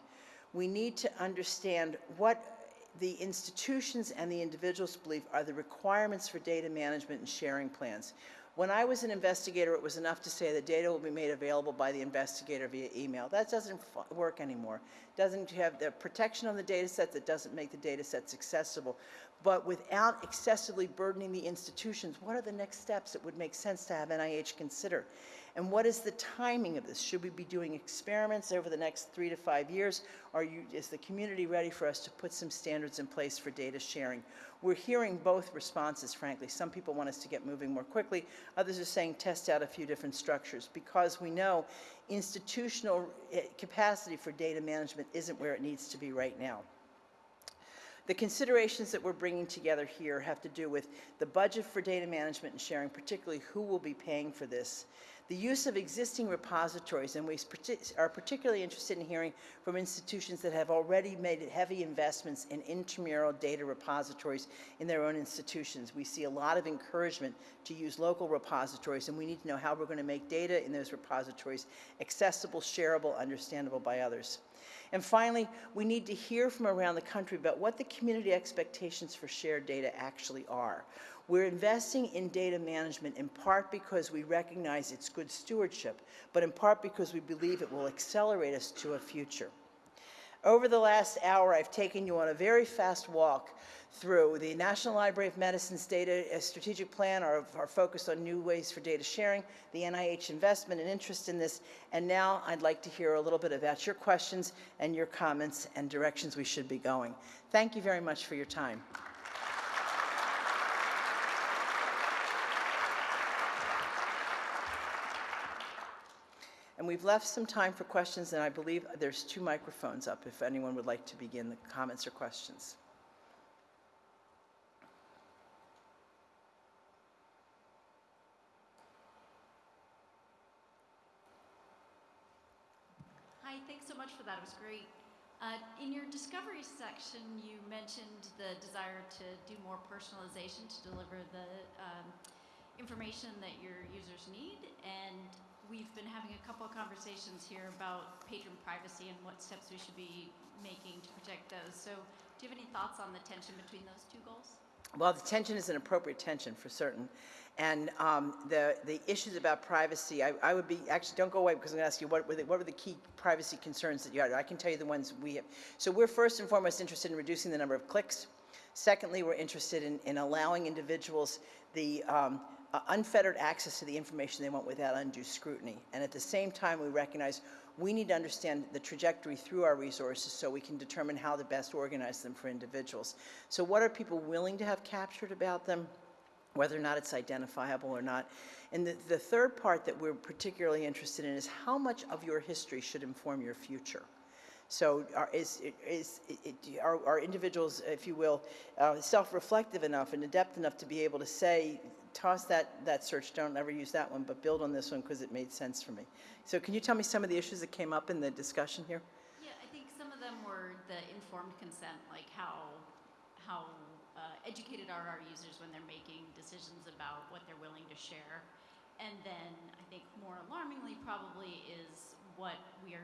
We need to understand what the institutions and the individuals believe are the requirements for data management and sharing plans. When I was an investigator, it was enough to say that data will be made available by the investigator via email. That doesn't work anymore. Doesn't have the protection on the data sets, it doesn't make the data sets accessible. But without excessively burdening the institutions, what are the next steps that would make sense to have NIH consider? And what is the timing of this? Should we be doing experiments over the next three to five years? Are you, is the community ready for us to put some standards in place for data sharing? We're hearing both responses, frankly. Some people want us to get moving more quickly. Others are saying test out a few different structures because we know institutional eh, capacity for data management isn't where it needs to be right now. The considerations that we're bringing together here have to do with the budget for data management and sharing, particularly who will be paying for this, the use of existing repositories, and we are particularly interested in hearing from institutions that have already made heavy investments in intramural data repositories in their own institutions. We see a lot of encouragement to use local repositories, and we need to know how we're going to make data in those repositories accessible, shareable, understandable by others. And finally, we need to hear from around the country about what the community expectations for shared data actually are. We're investing in data management in part because we recognize its good stewardship, but in part because we believe it will accelerate us to a future. Over the last hour, I've taken you on a very fast walk through the National Library of Medicine's data uh, strategic plan, our, our focus on new ways for data sharing, the NIH investment and interest in this, and now I'd like to hear a little bit about your questions and your comments and directions we should be going. Thank you very much for your time. And we've left some time for questions, and I believe there's two microphones up if anyone would like to begin the comments or questions. Hi, thanks so much for that. It was great. Uh, in your discovery section, you mentioned the desire to do more personalization to deliver the um, information that your users need. And we've been having a couple of conversations here about patron privacy and what steps we should be making to protect those. So, do you have any thoughts on the tension between those two goals? Well, the tension is an appropriate tension for certain. And um, the, the issues about privacy, I, I would be, actually, don't go away because I'm going to ask you what were, the, what were the key privacy concerns that you had? I can tell you the ones we have. So we're first and foremost interested in reducing the number of clicks. Secondly, we're interested in, in allowing individuals the um, unfettered access to the information they want without undue scrutiny. And at the same time, we recognize we need to understand the trajectory through our resources so we can determine how to best organize them for individuals. So what are people willing to have captured about them? whether or not it's identifiable or not. And the, the third part that we're particularly interested in is how much of your history should inform your future. So are, is, is, are, are individuals, if you will, uh, self-reflective enough and adept enough to be able to say, toss that, that search, don't ever use that one, but build on this one because it made sense for me. So can you tell me some of the issues that came up in the discussion here? Yeah, I think some of them were the informed consent, like how how uh, educated are our users when they're making decisions about what they're willing to share, and then I think more alarmingly probably is what we are,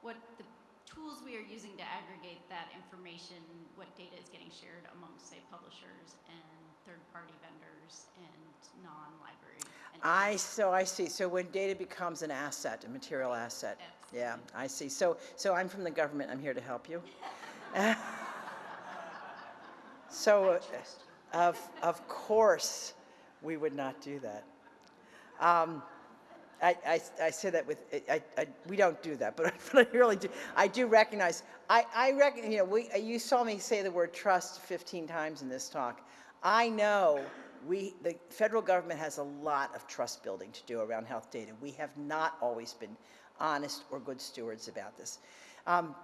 what the tools we are using to aggregate that information, what data is getting shared amongst say publishers and third-party vendors and non-library. I, so I see, so when data becomes an asset, a material asset. Yeah, I see. So, so I'm from the government, I'm here to help you. So, uh, Of, of course, we would not do that. Um, I, I, I say that with, I, I, we don't do that, but, but I really do. I do recognize, I, I reckon, you know, we, you saw me say the word trust 15 times in this talk. I know we, the federal government has a lot of trust building to do around health data. We have not always been honest or good stewards about this. Um,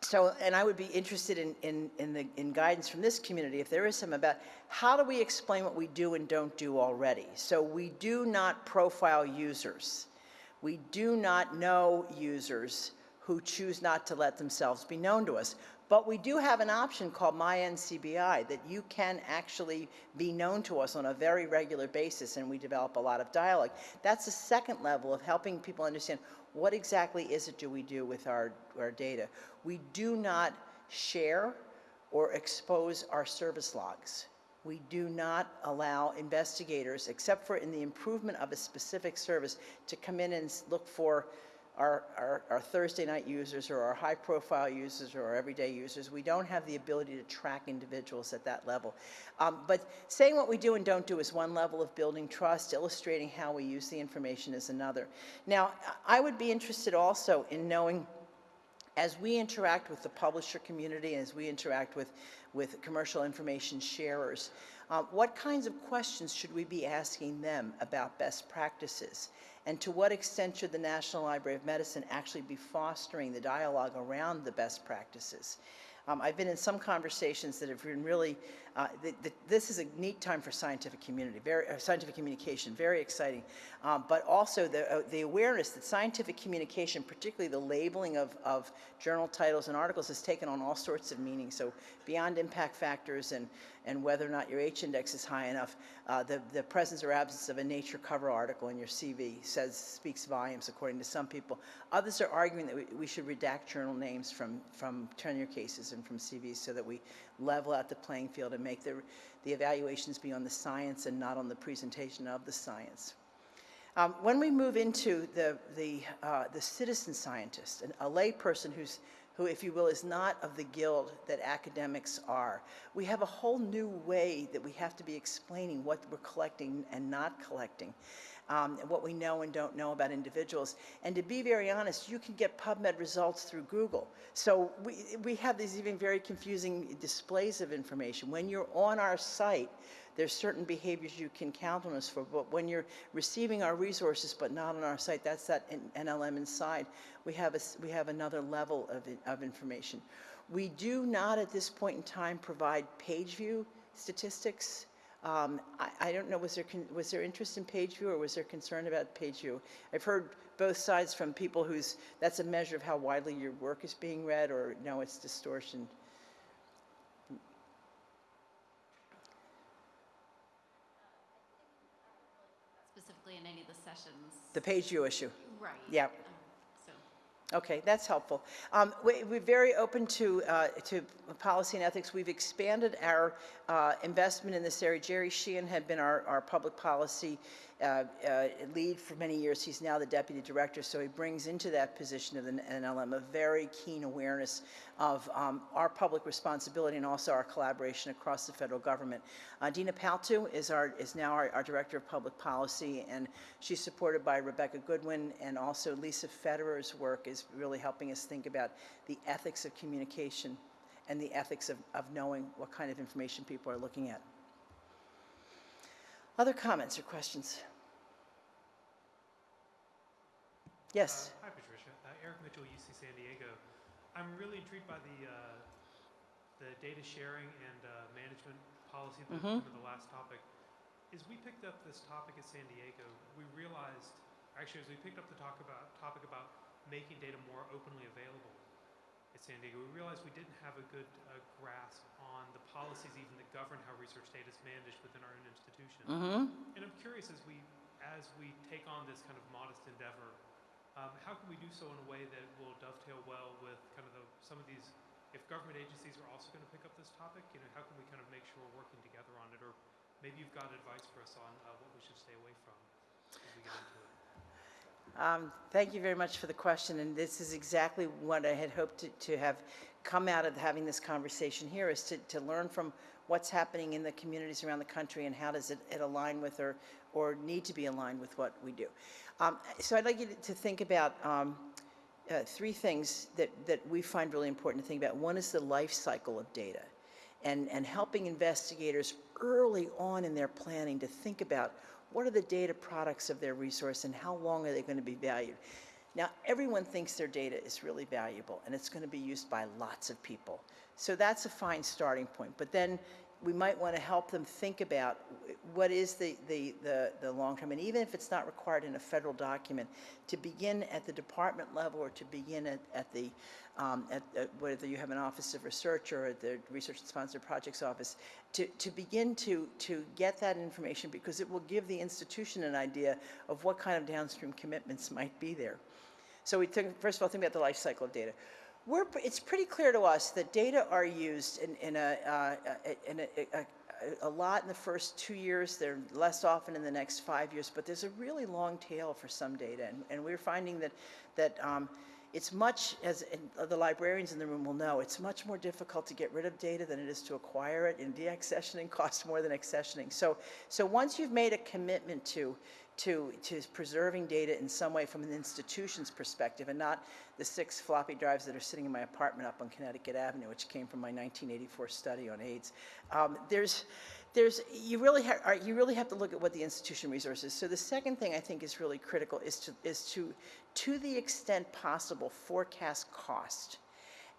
so, and I would be interested in, in, in, the, in guidance from this community, if there is some, about how do we explain what we do and don't do already? So we do not profile users. We do not know users who choose not to let themselves be known to us. But we do have an option called MyNCBI that you can actually be known to us on a very regular basis, and we develop a lot of dialogue. That's the second level of helping people understand what exactly is it do we do with our, our data. We do not share or expose our service logs. We do not allow investigators, except for in the improvement of a specific service, to come in and look for our, our, our Thursday night users or our high profile users or our everyday users. We don't have the ability to track individuals at that level. Um, but saying what we do and don't do is one level of building trust, illustrating how we use the information is another. Now, I would be interested also in knowing as we interact with the publisher community, as we interact with, with commercial information sharers, uh, what kinds of questions should we be asking them about best practices? And to what extent should the National Library of Medicine actually be fostering the dialogue around the best practices? Um, I've been in some conversations that have been really, uh, th- th- this is a neat time for scientific community, very, uh, scientific communication, very exciting. Um, but also the, uh, the awareness that scientific communication, particularly the labeling of, of journal titles and articles, has taken on all sorts of meanings. So beyond impact factors and, and whether or not your H index is high enough, uh, the, the presence or absence of a Nature cover article in your CV says, speaks volumes according to some people. Others are arguing that we, we should redact journal names from, from tenure cases and from CVs so that we level out the playing field and make the, the evaluations be on the science and not on the presentation of the science. Um, when we move into the, the, uh, the citizen scientist, an, a layperson who's, who, if you will, is not of the guild that academics are, we have a whole new way that we have to be explaining what we're collecting and not collecting, um, what we know and don't know about individuals. And to be very honest, you can get PubMed results through Google. So we, we have these even very confusing displays of information. When you're on our site, there's certain behaviors you can count on us for, but when you're receiving our resources but not on our site, that's that NLM inside. We have, a we have another level of, of information. We do not at this point in time provide page view statistics. Um, I, I don't know, was there, was there interest in page view or was there concern about page view? I've heard both sides from people who's, that's a measure of how widely your work is being read or no, it's distortion. specifically in any of the sessions. The page view issue. Right. Yeah. Okay, that's helpful. Um, we, we're very open to, uh, to policy and ethics. We've expanded our uh, investment in this area. Jerry Sheehan had been our, our public policy uh, uh, lead for many years. He's now the deputy director, so he brings into that position of the NLM a very keen awareness of um, our public responsibility and also our collaboration across the federal government. Uh, Dina Paltoo is our is now our, our director of public policy, and she's supported by Rebecca Goodwin, and also Lisa Federer's work is really helping us think about the ethics of communication and the ethics of, of knowing what kind of information people are looking at. Other comments or questions? Yes. Uh, Hi, Patricia. Uh, Eric Mitchell, UC San Diego. I'm really intrigued by the, uh, the data sharing and uh, management policy, the, Mhm. the last topic. As we picked up this topic at San Diego, we realized, actually, as we picked up the talk about, topic about making data more openly available at San Diego, we realized we didn't have a good uh, grasp on the policies even that govern how research data is managed within our own institution. Mm-hmm. And I'm curious as we as we take on this kind of modest endeavor, um, how can we do so in a way that will dovetail well with kind of the, some of these? If government agencies are also going to pick up this topic, you know, how can we kind of make sure we're working together on it? Or maybe you've got advice for us on uh, what we should stay away from as we get into it. Um, Thank you very much for the question, and this is exactly what I had hoped to- to have come out of having this conversation here, is to, to learn from what's happening in the communities around the country and how does it, it align with or, or need to be aligned with what we do. Um, So I'd like you to- think about um, uh, three things that, that we find really important to think about. One is the life cycle of data and, and helping investigators early on in their planning to think about what are the data products of their resource and how long are they going to be valued. Now, everyone thinks their data is really valuable and it's going to be used by lots of people. So that's a fine starting point. But then we might want to help them think about what is the, the, the, the long term, and even if it's not required in a federal document, to begin at the department level or to begin at, at the, um, at, at whether you have an office of research or at the research and sponsored projects office, to, to begin to, to get that information because it will give the institution an idea of what kind of downstream commitments might be there. So we took, first of all, think about the life cycle of data. We're, it's pretty clear to us that data are used in, in, a, uh, in a, a, a lot in the first two years. They're less often in the next five years, but there's a really long tail for some data. And, and we're finding that, that um, it's much, as the librarians in the room will know, it's much more difficult to get rid of data than it is to acquire it, and deaccessioning costs more than accessioning. So, so once you've made a commitment to, to, to preserving data in some way from an institution's perspective, and not the six floppy drives that are sitting in my apartment up on Connecticut Avenue, which came from my 1984 study on AIDS, um, there's, there's, you really, you really have to look at what the institution resource is. So the second thing I think is really critical is to, is to, to the extent possible, forecast cost.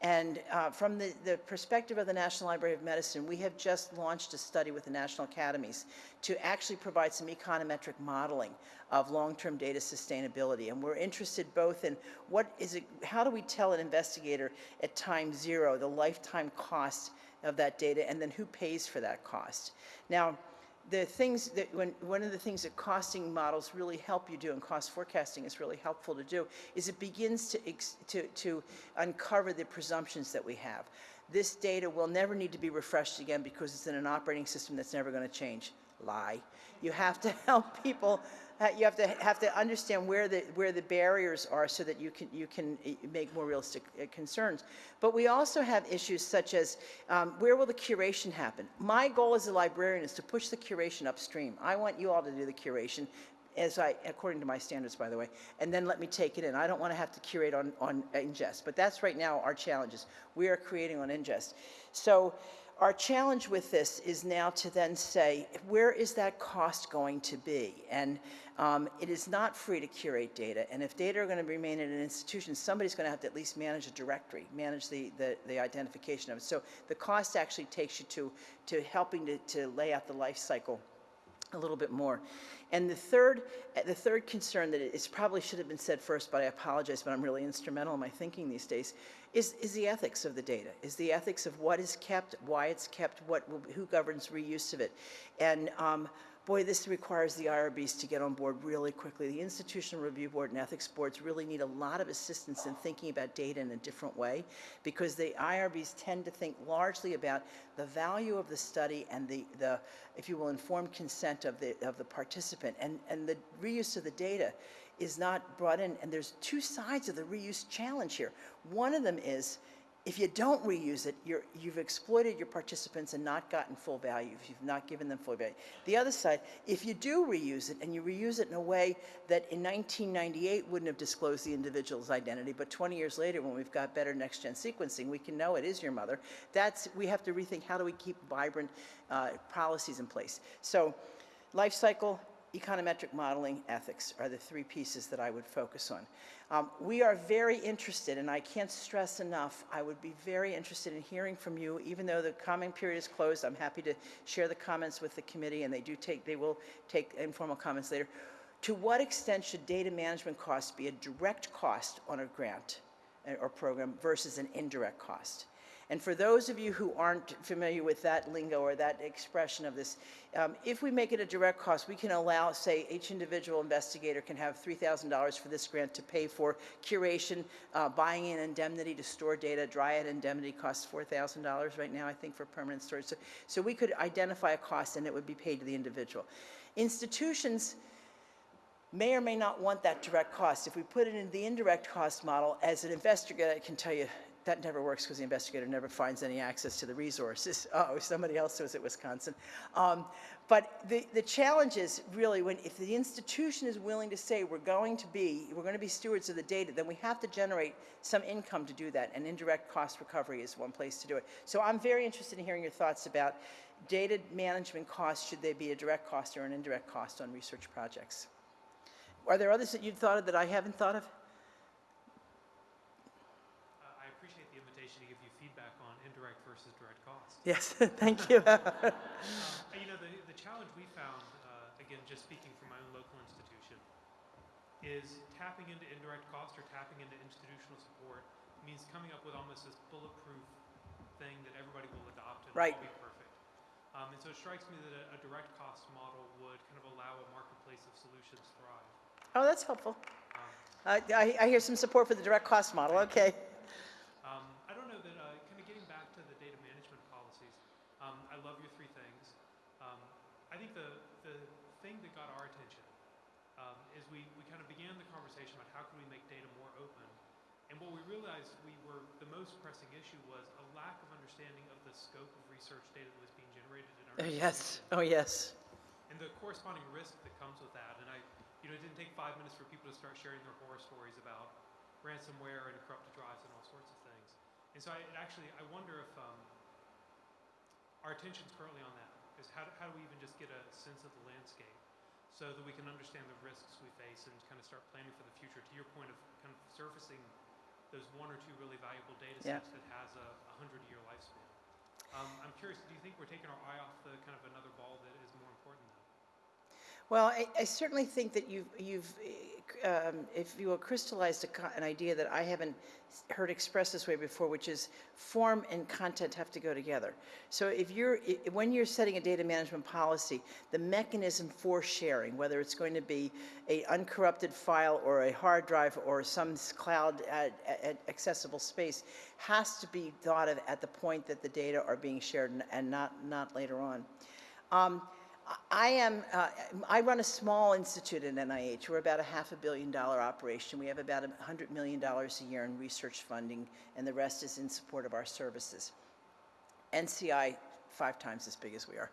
And uh, from the, the perspective of the National Library of Medicine, we have just launched a study with the National Academies to actually provide some econometric modeling of long-term data sustainability. And we're interested both in what is it, how do we tell an investigator at time zero the lifetime cost of that data, and then who pays for that cost? Now, the things that when one of the things that costing models really help you do and cost forecasting is really helpful to do is it begins to to to uncover the presumptions that we have. This data will never need to be refreshed again because it's in an operating system that's never going to change. Lie. You have to help people you have to have to understand where the where the barriers are so that you can you can uh, make more realistic uh, concerns. But we also have issues such as um, where will the curation happen? My goal as a librarian is to push the curation upstream. I want you all to do the curation. As I, according to my standards, by the way, and then let me take it in. I don't want to have to curate on, on ingest, but that's right now our challenges. We are creating on ingest. So our challenge with this is now to then say, where is that cost going to be? And um, it is not free to curate data. And if data are going to remain in an institution, somebody's going to have to at least manage a directory, manage the, the, the identification of it. So the cost actually takes you to, to helping to, to lay out the life cycle a little bit more. And the third, the third concern that is probably should have been said first, but I apologize, but I'm really instrumental in my thinking these days, is, is the ethics of the data, is the ethics of what is kept, why it's kept, what, who governs reuse of it. And um, boy, this requires the IRBs to get on board really quickly. The Institutional Review Board and Ethics Boards really need a lot of assistance in thinking about data in a different way because the IRBs tend to think largely about the value of the study and the, the if you will, informed consent of the, of the participant. And, and the reuse of the data is not brought in. And there's two sides of the reuse challenge here. One of them is if you don't reuse it, you're, you've exploited your participants and not gotten full value, if you've not given them full value. The other side, if you do reuse it and you reuse it in a way that in 1998 wouldn't have disclosed the individual's identity, but 20 years later when we've got better next-gen sequencing, we can know it is your mother, that's, we have to rethink how do we keep vibrant uh, policies in place. So life cycle, econometric modeling, ethics are the three pieces that I would focus on. Um, we are very interested, and I can't stress enough, I would be very interested in hearing from you. Even though the comment period is closed, I'm happy to share the comments with the committee, and they do take, they will take informal comments later. To what extent should data management costs be a direct cost on a grant uh, or program versus an indirect cost? And for those of you who aren't familiar with that lingo or that expression of this, um, if we make it a direct cost, we can allow, say, each individual investigator can have $3,000 for this grant to pay for curation, uh, buying an indemnity to store data. Dryad indemnity costs $4,000 right now, I think, for permanent storage. So, so we could identify a cost and it would be paid to the individual. Institutions may or may not want that direct cost. If we put it in the indirect cost model, as an investigator, I can tell you that never works because the investigator never finds any access to the resources. Oh, somebody else was at Wisconsin. Um, but the, the challenge is really when, if the institution is willing to say we're going to be, we're going to be stewards of the data, then we have to generate some income to do that, and indirect cost recovery is one place to do it. So I'm very interested in hearing your thoughts about data management costs. Should they be a direct cost or an indirect cost on research projects? Are there others that you've thought of that I haven't thought of? Uh, I appreciate the invitation to give you feedback on indirect versus direct costs. Yes, thank you. Um, you know, the, the challenge we found, uh, again, just speaking from my own local institution, is tapping into indirect cost or tapping into institutional support means coming up with almost this bulletproof thing that everybody will adopt and Right. all be perfect. Um, and so it strikes me that a, a direct cost model would kind of allow a marketplace of solutions thrive. Oh, that's helpful. Um, I, I I hear some support for the direct cost model, okay. Um, I don't know that, uh, kind of getting back to the data management policies, um, I love your three things. Um, I think the, the thing that got our attention um, is we, we kind of began the conversation about how can we make data more open. And what we realized we were, the most pressing issue was a lack of understanding of the scope of research data that was being generated in our Oh, Yes, oh, yes. and the corresponding risk that comes with that. And I, you know, it didn't take five minutes for people to start sharing their horror stories about ransomware and corrupted drives and all sorts of things. And so I it actually, I wonder if um, our attention's currently on that. Is how do, how do we even just get a sense of the landscape so that we can understand the risks we face and kind of start planning for the future? To your point of kind of surfacing those one or two really valuable data Yeah. sets that has a, a hundred year lifespan. Um, I'm curious, do you think we're taking our eye off the kind of another ball that is more? Well, I, I certainly think that you've, you've, um, if you will, crystallized an idea that I haven't heard expressed this way before, which is form and content have to go together. So if you're, i- when you're setting a data management policy, the mechanism for sharing, whether it's going to be a uncorrupted file or a hard drive or some cloud uh, a- a- accessible space, has to be thought of at the point that the data are being shared and- and not, not later on. Um, I am, uh, I run a small institute at NIH. We're about a half a billion dollar operation. We have about a $100 million a year in research funding, and the rest is in support of our services. NCI, five times as big as we are.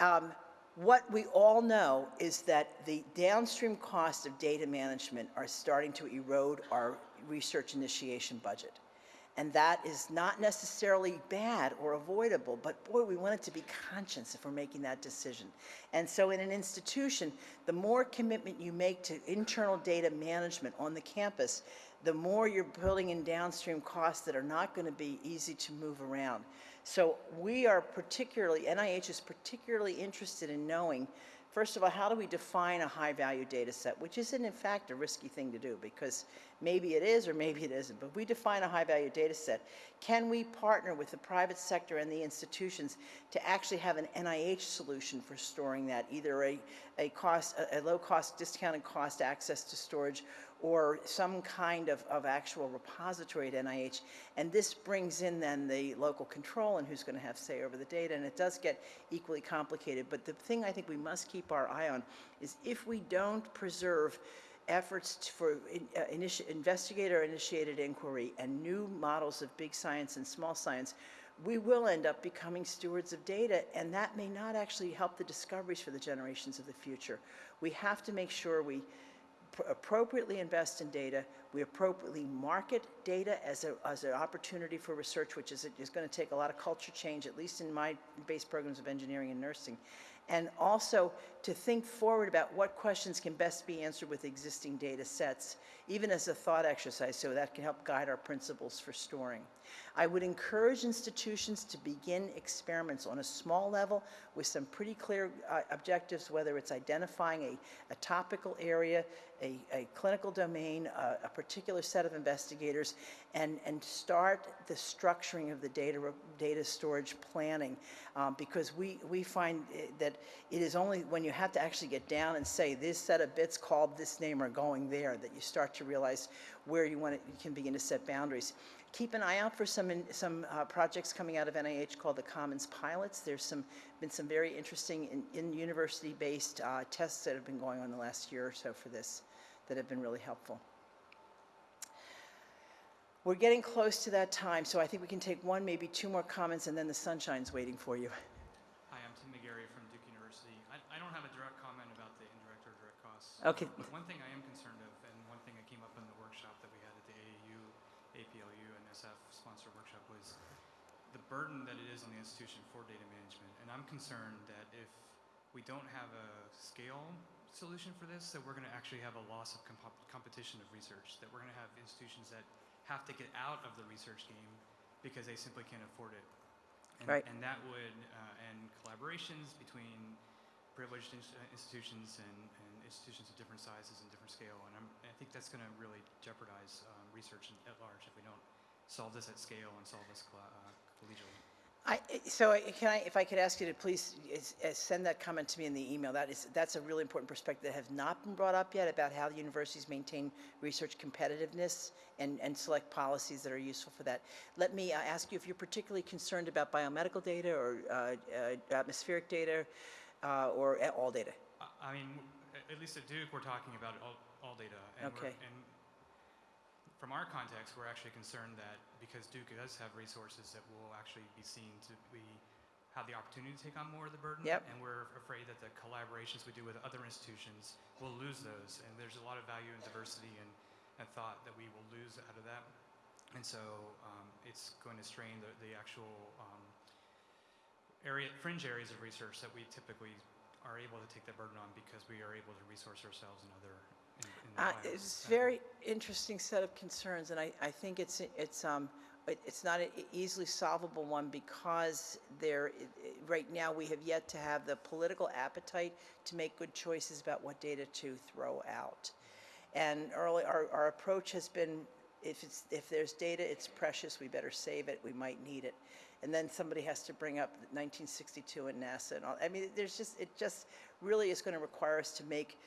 Um, What we all know is that the downstream costs of data management are starting to erode our research initiation budget. And that is not necessarily bad or avoidable, but boy, we want it to be conscious if we're making that decision. And so in an institution, the more commitment you make to internal data management on the campus, the more you're building in downstream costs that are not going to be easy to move around. So we are particularly, NIH is particularly interested in knowing First of all, how do we define a high-value data set, which isn't in fact a risky thing to do because maybe it is or maybe it isn't, but we define a high-value data set. Can we partner with the private sector and the institutions to actually have an NIH solution for storing that, either a, a cost, a, a low-cost, discounted cost access to storage or some kind of, of actual repository at NIH. And this brings in then the local control and who's going to have say over the data. And it does get equally complicated. But the thing I think we must keep our eye on is if we don't preserve efforts for in- uh, initi- investigator-initiated inquiry and new models of big science and small science, we will end up becoming stewards of data, and that may not actually help the discoveries for the generations of the future. We have to make sure we pr- appropriately invest in data, we appropriately market data as a, as an opportunity for research, which is, is going to take a lot of culture change, at least in my base programs of engineering and nursing. And also to think forward about what questions can best be answered with existing data sets, even as a thought exercise, so that can help guide our principles for storing. I would encourage institutions to begin experiments on a small level with some pretty clear uh, objectives, whether it's identifying a, a topical area, a, a clinical domain, a, a particular set of investigators, and, and start the structuring of the data, data storage planning. Um, because we, we find eh, that it is only when you have to actually get down and say, this set of bits called this name are going there, that you start to realize where you want it, you can begin to set boundaries. Keep an eye out for some, in- some uh, projects coming out of NIH called the Commons Pilots. There's some, been some very interesting in, in university-based uh, tests that have been going on the last year or so for this that have been really helpful. We're getting close to that time, so I think we can take one, maybe two more comments, and then the sunshine's waiting for you. Hi, I'm Tim McGeary from Duke University. I, I don't have a direct comment about the indirect or direct costs. Okay. One thing I am concerned of, and one thing that came up in the workshop that we had at the AAU, APLU, and SF sponsored workshop was the burden that it is on the institution for data management. And I'm concerned that if we don't have a scale solution for this, that we're going to actually have a loss of comp- competition of research, that we're going to have institutions that have to get out of the research game because they simply can't afford it. And, Right. and that would uh, end collaborations between privileged uh, institutions and, and institutions of different sizes and different scale. And I'm, I think that's going to really jeopardize um, research at large if we don't solve this at scale and solve this colla- uh, collegially. I, so can I, if I could ask you to please is send that comment to me in the email, that is, that's a really important perspective that has not been brought up yet about how the universities maintain research competitiveness and, and select policies that are useful for that. Let me uh, ask you if you're particularly concerned about biomedical data or uh, uh, atmospheric data uh, or all data? I- mean, at least at Duke, we're talking about all, all data. And we're- Okay. And from our context, we're actually concerned that because Duke does have resources that will actually be seen to be, have the opportunity to take on more of the burden. Yep. And we're afraid that the collaborations we do with other institutions will lose those. And there's a lot of value in diversity and, and thought that we will lose out of that. And so um, it's going to strain the, the actual um, area, fringe areas of research that we typically are able to take that burden on because we are able to resource ourselves in other, in, in Uh, It's uh, very interesting set of concerns, and I, I think it's, it's, um, it- it's not an easily solvable one because there, right now, we have yet to have the political appetite to make good choices about what data to throw out. And early, our, our approach has been, if it's, if there's data, it's precious, we better save it, we might need it. And then somebody has to bring up 1962 and NASA and all, I mean, there's just, it just really is going to require us to make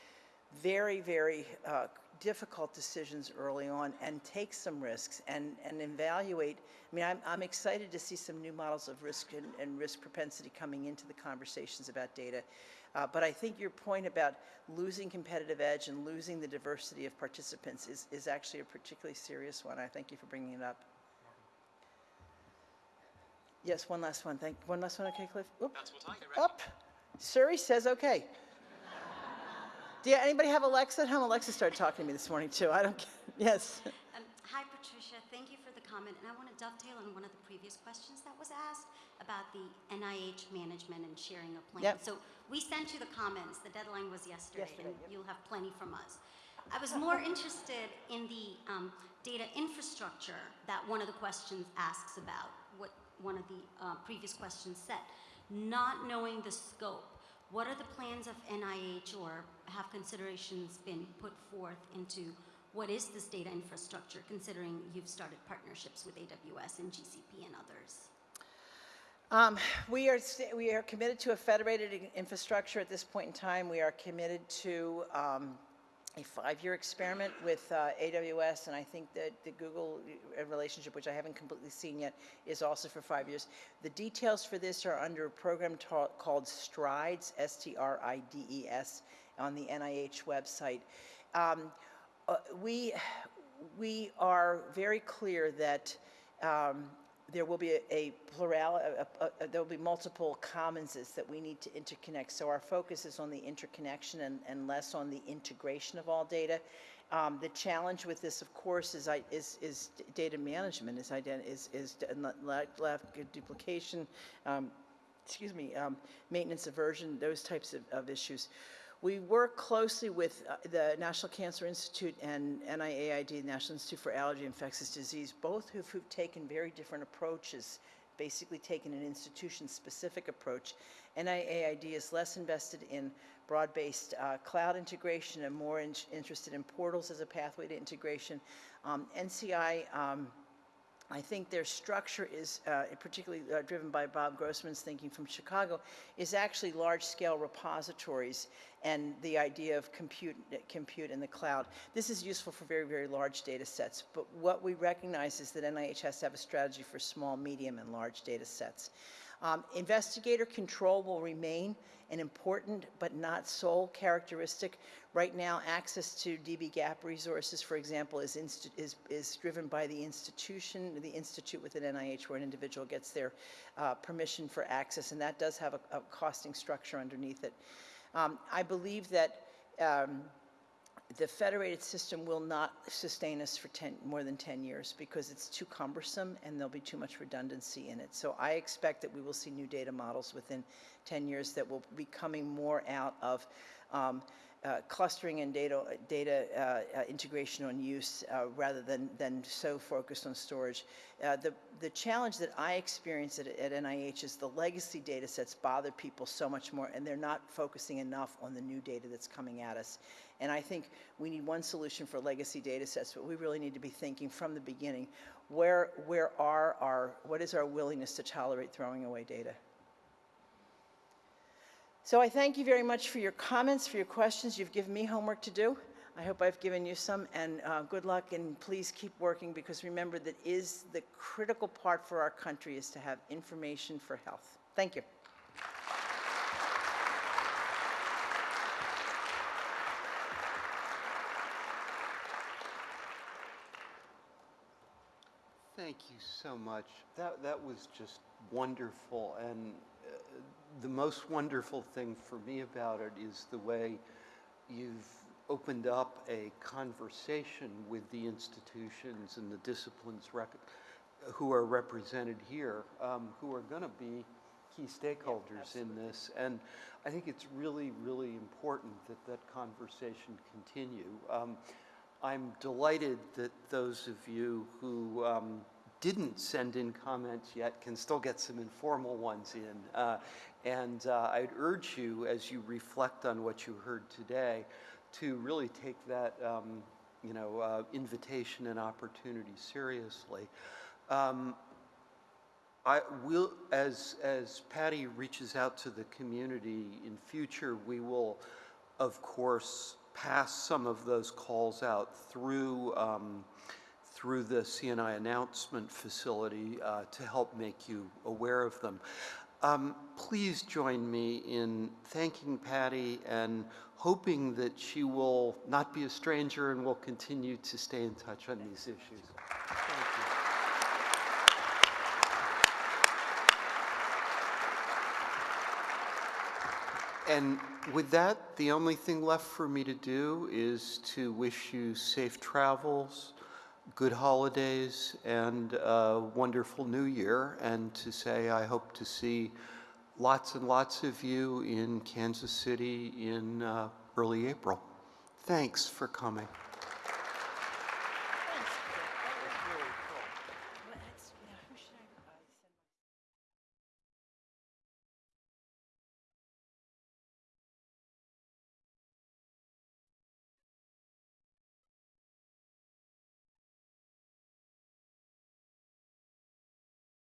very, very uh, difficult decisions early on and take some risks and, and evaluate. I mean, I'm, I'm excited to see some new models of risk and, and risk propensity coming into the conversations about data. Uh, but I think your point about losing competitive edge and losing the diversity of participants is, is actually a particularly serious one. I thank you for bringing it up. Yes, one last one. Thank, one last one, okay, Cliff? Oop. That's what I get. Up. Surrey says okay. Do you, anybody have Alexa at home? Alexa started talking to me this morning too. I don't, yes. Um, Hi, Patricia. Thank you for the comment. And I want to dovetail on one of the previous questions that was asked about the NIH management and sharing of plans. Yep. So we sent you the comments. The deadline was yesterday, Yesterday, and yep. you'll have plenty from us. I was more interested in the um, data infrastructure that one of the questions asks about, what one of the uh, previous questions said. Not knowing the scope, what are the plans of NIH or have considerations been put forth into what is this data infrastructure, considering you've started partnerships with AWS and GCP and others? Um, we are, we are committed to a federated infrastructure at this point in time. We are committed to, um, a five-year experiment with, uh, AWS, and I think that the Google uh, relationship, which I haven't completely seen yet, is also for five years. The details for this are under a program called STRIDES, S-T-R-I-D-E-S, on the NIH website. Um, uh, we, we are very clear that um, there will be a- a plural, there will be multiple commonses that we need to interconnect. So our focus is on the interconnection and, and less on the integration of all data. Um, The challenge with this, of course, is, is, is data management, is, is, is duplication, um, excuse me, um, maintenance aversion, those types of, of issues. We work closely with uh, the National Cancer Institute and NIAID, the National Institute for Allergy and Infectious Disease, both who've, who've taken very different approaches, basically taken an institution-specific approach. NIAID is less invested in broad-based uh, cloud integration and more in- interested in portals as a pathway to integration. Um, NCI um, I think their structure is, uh, particularly uh, driven by Bob Grossman's thinking from Chicago, is actually large-scale repositories and the idea of compute, compute in the cloud. This is useful for very, very large data sets, but what we recognize is that NIH has to have a strategy for small, medium, and large data sets. Um, investigator control will remain an important but not sole characteristic. Right now, access to DBGAP resources, for example, is, is, is driven by the institution, the institute within NIH where an individual gets their uh, permission for access, and that does have a, a costing structure underneath it. Um, I believe that um, the federated system will not sustain us for 10, more than 10 years because it's too cumbersome and there'll be too much redundancy in it. So I expect that we will see new data models within 10 years that will be coming more out of um, uh, clustering and data, data uh, uh, integration on use uh, rather than, than so focused on storage. Uh, the, the challenge that I experience at, at NIH is the legacy data sets bother people so much more and they're not focusing enough on the new data that's coming at us. And I think we need one solution for legacy data sets, but we really need to be thinking from the beginning, where, where are our, what is our willingness to tolerate throwing away data? So I thank you very much for your comments, for your questions. You've given me homework to do. I hope I've given you some, and uh, good luck, and please keep working, because remember that is the critical part for our country is to have information for health. Thank you. Thank you so much. That, that was just wonderful. And the most wonderful thing for me about it is the way you've opened up a conversation with the institutions and the disciplines rec- who are represented here, um, who are going to be key stakeholders in this. And I think it's really, really important that that conversation continue. Um, I'm delighted that those of you who um, didn't send in comments yet can still get some informal ones in. Uh, and uh, I'd urge you, as you reflect on what you heard today, to really take that, um, you know, uh, invitation and opportunity seriously. Um, I will, as, as Patty reaches out to the community in future, we will, of course, pass some of those calls out through, um, through the CNI announcement facility uh, to help make you aware of them. Um, please join me in thanking Patty and hoping that she will not be a stranger and will continue to stay in touch on these issues. And with that, the only thing left for me to do is to wish you safe travels, good holidays, and a wonderful new year, and to say I hope to see lots and lots of you in Kansas City in uh, early April. Thanks for coming.